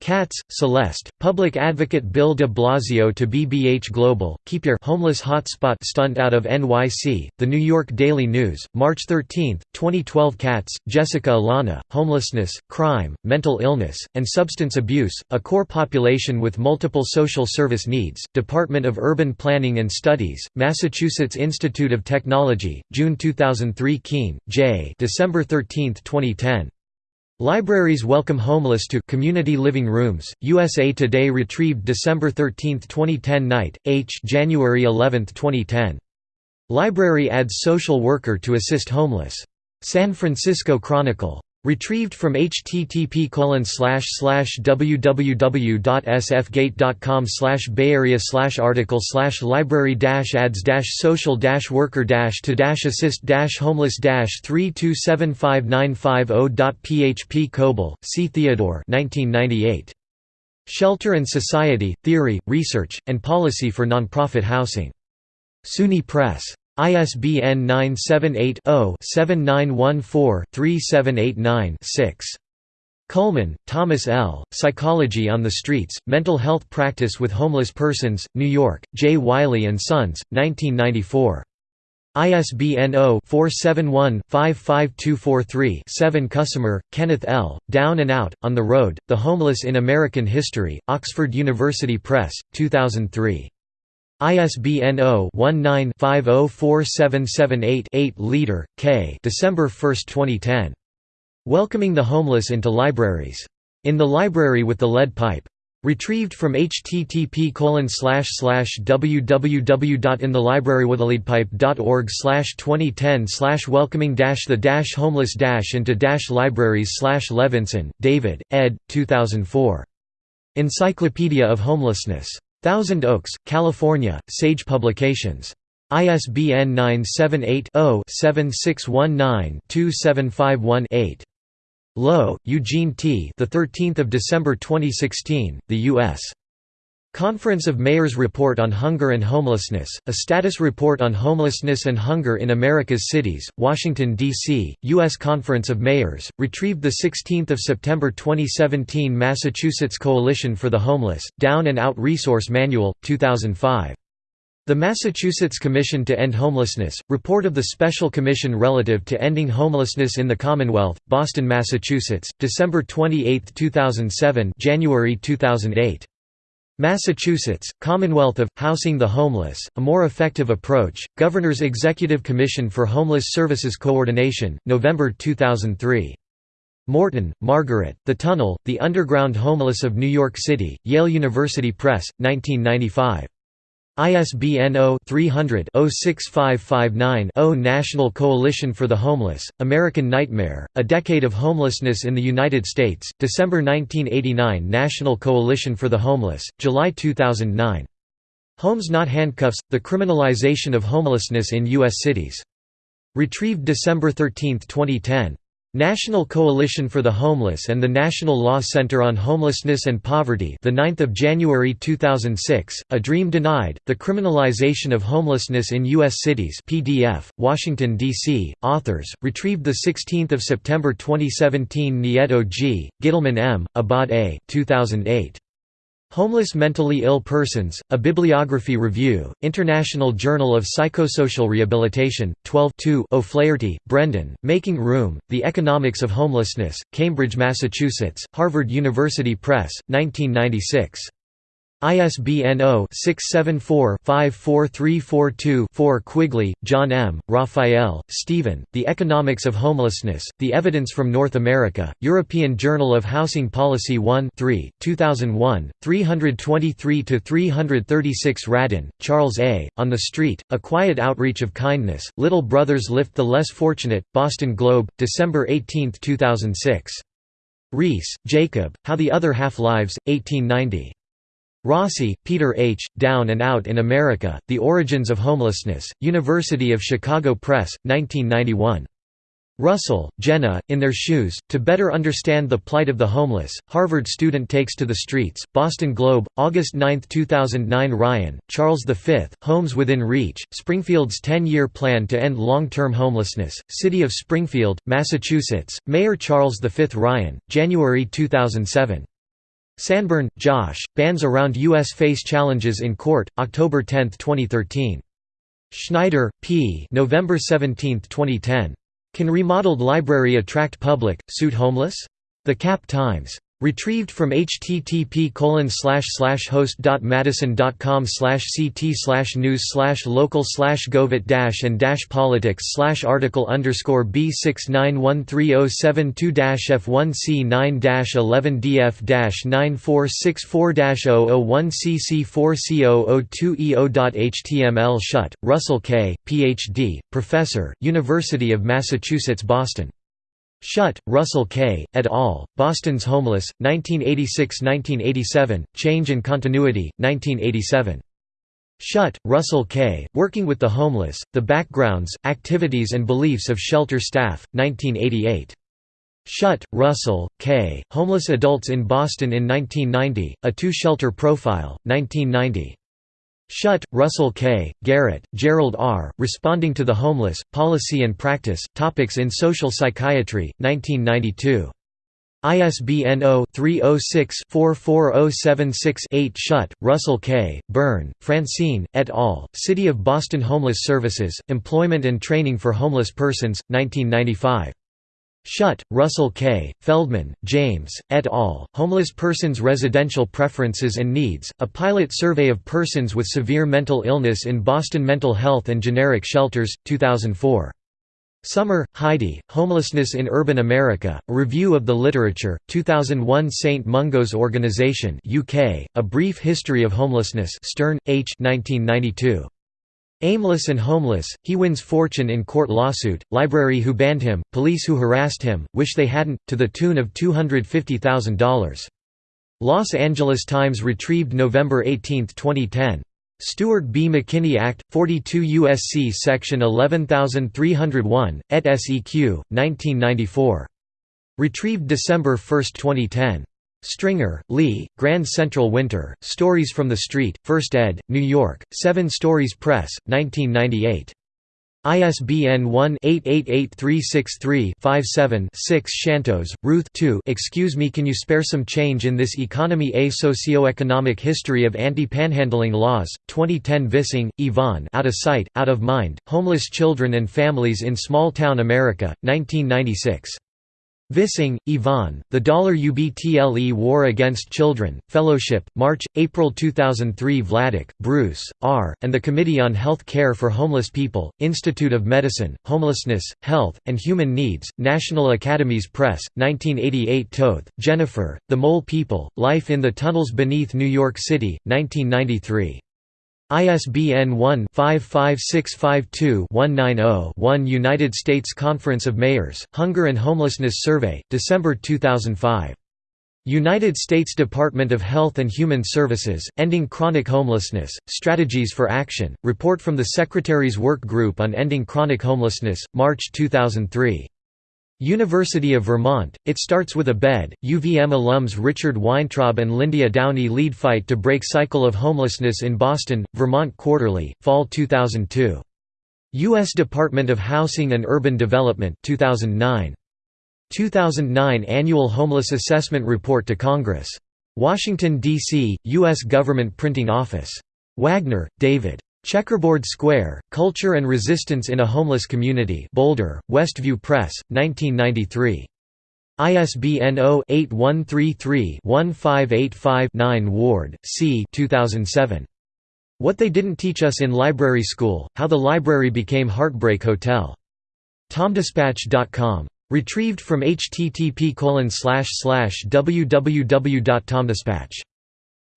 Katz, Celeste, Public Advocate Bill de Blasio to BBH Global, keep your homeless hotspot stunt out of NYC, The New York Daily News, March 13, 2012 Katz, Jessica Alana, Homelessness, Crime, Mental Illness, and Substance Abuse, a core population with multiple social service needs, Department of Urban Planning and Studies, Massachusetts Institute of Technology, June 2003 Keene, J. December 13, 2010. Libraries welcome homeless to community living rooms. USA Today retrieved December 13, 2010 Knight, H January 11, 2010. Library adds social worker to assist homeless. San Francisco Chronicle. Retrieved from http www.sfgate.com slash Bay Area slash article slash library ads social worker to assist homeless 3275950.php Koebel, C. Theodore 1998. Shelter and Society, Theory, Research, and Policy for Nonprofit Housing. SUNY Press. ISBN 978-0-7914-3789-6. Kuhlman, Thomas L., Psychology on the Streets, Mental Health Practice with Homeless Persons, New York, J. Wiley & Sons, 1994. ISBN 0-471-55243-7 Kusmer, Kenneth L., Down and Out, On the Road, The Homeless in American History, Oxford University Press, 2003. ISBN 0-19-504778-8 Leader, K. December 1, 2010. Welcoming the Homeless into Libraries. In the Library with the Lead Pipe. Retrieved from http www.inthelibrarywithaleadpipe.org 2010 welcoming the homeless into libraries Levinson, David, ed. 2004. Encyclopedia of Homelessness. Thousand Oaks, California, Sage Publications. ISBN 978 0 7619 2751 8. Lowe, Eugene T. The 13th of December 2016, The U.S. Conference of Mayors Report on Hunger and Homelessness, a status report on homelessness and hunger in America's cities, Washington, D.C., U.S. Conference of Mayors, retrieved 16 September 2017 Massachusetts Coalition for the Homeless, Down and Out Resource Manual, 2005. The Massachusetts Commission to End Homelessness, report of the Special Commission relative to ending homelessness in the Commonwealth, Boston, Massachusetts, December 28, 2007 January 2008. Massachusetts, Commonwealth of, Housing the Homeless, A More Effective Approach, Governor's Executive Commission for Homeless Services Coordination, November 2003. Morton, Margaret, The Tunnel, The Underground Homeless of New York City, Yale University Press, 1995. ISBN 0-300-06559-0 National Coalition for the Homeless, American Nightmare, A Decade of Homelessness in the United States, December 1989 National Coalition for the Homeless, July 2009. Homes Not Handcuffs – The Criminalization of Homelessness in U.S. Cities. Retrieved December 13, 2010. National Coalition for the Homeless and the National Law Center on Homelessness and Poverty the 9th of January 2006 A Dream Denied The Criminalization of Homelessness in US Cities PDF Washington DC authors retrieved the 16th of September 2017 Nieto G Gittleman M Abad A 2008 Homeless Mentally Ill Persons, A Bibliography Review, International Journal of Psychosocial Rehabilitation, 12 O'Flaherty, Brendan, Making Room, The Economics of Homelessness, Cambridge, Massachusetts, Harvard University Press, 1996. ISBN 0-674-54342-4 Quigley, John M., Raphael, Stephen, The Economics of Homelessness, The Evidence from North America, European Journal of Housing Policy 1 3, 2001, 323–336 Radin, Charles A., On the Street, A Quiet Outreach of Kindness, Little Brothers Lift the Less Fortunate, Boston Globe, December 18, 2006. Riis, Jacob, How the Other Half Lives, 1890. Rossi, Peter H., Down and Out in America, The Origins of Homelessness, University of Chicago Press, 1991. Russell, Jenna, In Their Shoes, To Better Understand the Plight of the Homeless, Harvard Student Takes to the Streets, Boston Globe, August 9, 2009 Ryan, Charles V, Homes Within Reach, Springfield's 10-year plan to end long-term homelessness, City of Springfield, Massachusetts, Mayor Charles V Ryan, January 2007. Sanborn, Josh, Bans Around U.S. Face Challenges in Court, October 10, 2013. Schneider, P. November 17, 2010. Can Remodeled Library Attract Public, Suit Homeless? The Cap Times. Retrieved from http host.madison.com ct news local govit and politics article b 6913072 f 1 c 9 11 df 9464 001 cc 4 c 002 eo.html Schutt, Russell K., Ph.D., Professor, University of Massachusetts Boston. Schutt, Russell K., et al., Boston's Homeless, 1986–1987, Change and Continuity, 1987. Schutt, Russell K., Working with the Homeless, The Backgrounds, Activities and Beliefs of Shelter Staff, 1988. Schutt, Russell, K., Homeless Adults in Boston in 1990, A Two-Shelter Profile, 1990. Schutt, Russell K., Garrett, Gerald R., Responding to the Homeless, Policy and Practice, Topics in Social Psychiatry, 1992. ISBN 0-306-44076-8 Schutt, Russell K., Byrne, Francine, et al., City of Boston Homeless Services, Employment and Training for Homeless Persons, 1995. Schutt, Russell K., Feldman, James, et al., Homeless Persons' Residential Preferences and Needs, a pilot survey of persons with severe mental illness in Boston Mental Health and Generic Shelters, 2004. Sommer, Heidi, Homelessness in Urban America, A Review of the Literature, 2001 St Mungo's Organisation UK, A Brief History of Homelessness Stern, H. 1992. Aimless and homeless, he wins fortune in court lawsuit, library who banned him, police who harassed him, wish they hadn't, to the tune of $250,000. Los Angeles Times retrieved November 18, 2010. Stewart B. McKinney Act, 42 U.S.C. Section 11301, et seq. 1994. Retrieved December 1, 2010. Stringer, Lee, Grand Central Winter, Stories from the Street, First ed., New York, Seven Stories Press, 1998. ISBN 1-888363-57-6 Shantos, Ruth 2 Excuse me can you spare some change in this economy A Socioeconomic History of Anti-Panhandling Laws, 2010 Vissing, Yvonne Out of Sight, Out of Mind, Homeless Children and Families in Small Town America, 1996. Vissing, Yvonne, The Dollar UBTLE War Against Children, Fellowship, March, April 2003 Vladeck, Bruce, R., and the Committee on Health Care for Homeless People, Institute of Medicine, Homelessness, Health, and Human Needs, National Academies Press, 1988 Toth, Jennifer, The Mole People, Life in the Tunnels Beneath New York City, 1993. ISBN 1-55652-190-1 United States Conference of Mayors, Hunger and Homelessness Survey, December 2005. United States Department of Health and Human Services, Ending Chronic Homelessness, Strategies for Action, Report from the Secretary's Work Group on Ending Chronic Homelessness, March 2003. University of Vermont, it starts with a bed. UVM alums Richard Weintraub and Lyndia Downie lead fight to break cycle of homelessness in Boston, Vermont Quarterly, Fall 2002. U.S. Department of Housing and Urban Development 2009. 2009 Annual Homeless Assessment Report to Congress. Washington, D.C., U.S. Government Printing Office. Wagner, David. Checkerboard Square, Culture and Resistance in a Homeless Community Boulder, Westview Press, 1993. ISBN 0-8133-1585-9 Ward, C. 2007. What They Didn't Teach Us in Library School, How the Library Became Heartbreak Hotel. TomDispatch.com. Retrieved from http www.tomdispatch.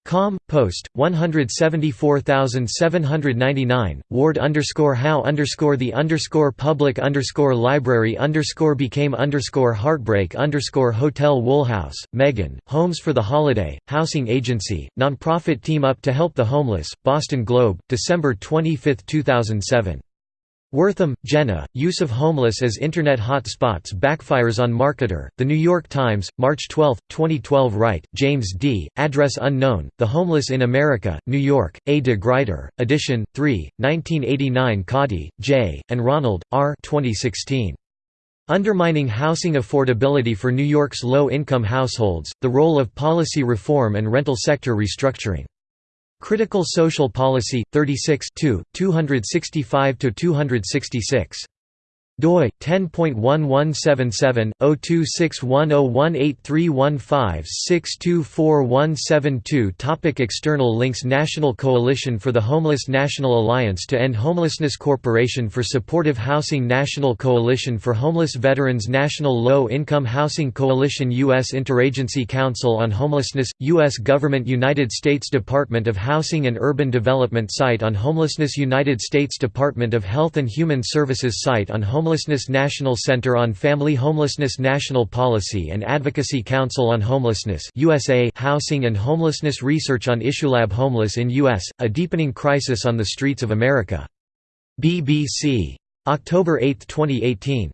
Com. Post 174799 Ward underscore how underscore the underscore public underscore library underscore became underscore heartbreak underscore hotel Woolhouse, Megan Homes for the Holiday Housing Agency nonprofit team up to help the homeless Boston Globe December 25, 2007 Wortham, Jenna, use of homeless as Internet hotspots backfires on marketer, The New York Times, March 12, 2012 Wright, James D., address unknown, The Homeless in America, New York, A. de Gruyter, edition, 3, 1989 Coddy, J., and Ronald, R. 2016. Undermining Housing Affordability for New York's Low-Income Households, The Role of Policy Reform and Rental Sector Restructuring. Critical Social Policy, 36 265–266 doi 10.1177/02610183156247172 Topic External links National Coalition for the Homeless National Alliance to End Homelessness Corporation for Supportive Housing National Coalition for Homeless Veterans National Low-Income Housing Coalition U.S. Interagency Council on Homelessness U.S. Government United States Department of Housing and Urban Development Site on Homelessness United States Department of Health and Human Services Site on Homelessness Homelessness National Center on Family Homelessness National Policy and Advocacy Council on Homelessness USA Housing and Homelessness Research on IssueLab Homeless in U.S., a deepening crisis on the streets of America. BBC. October 8, 2018.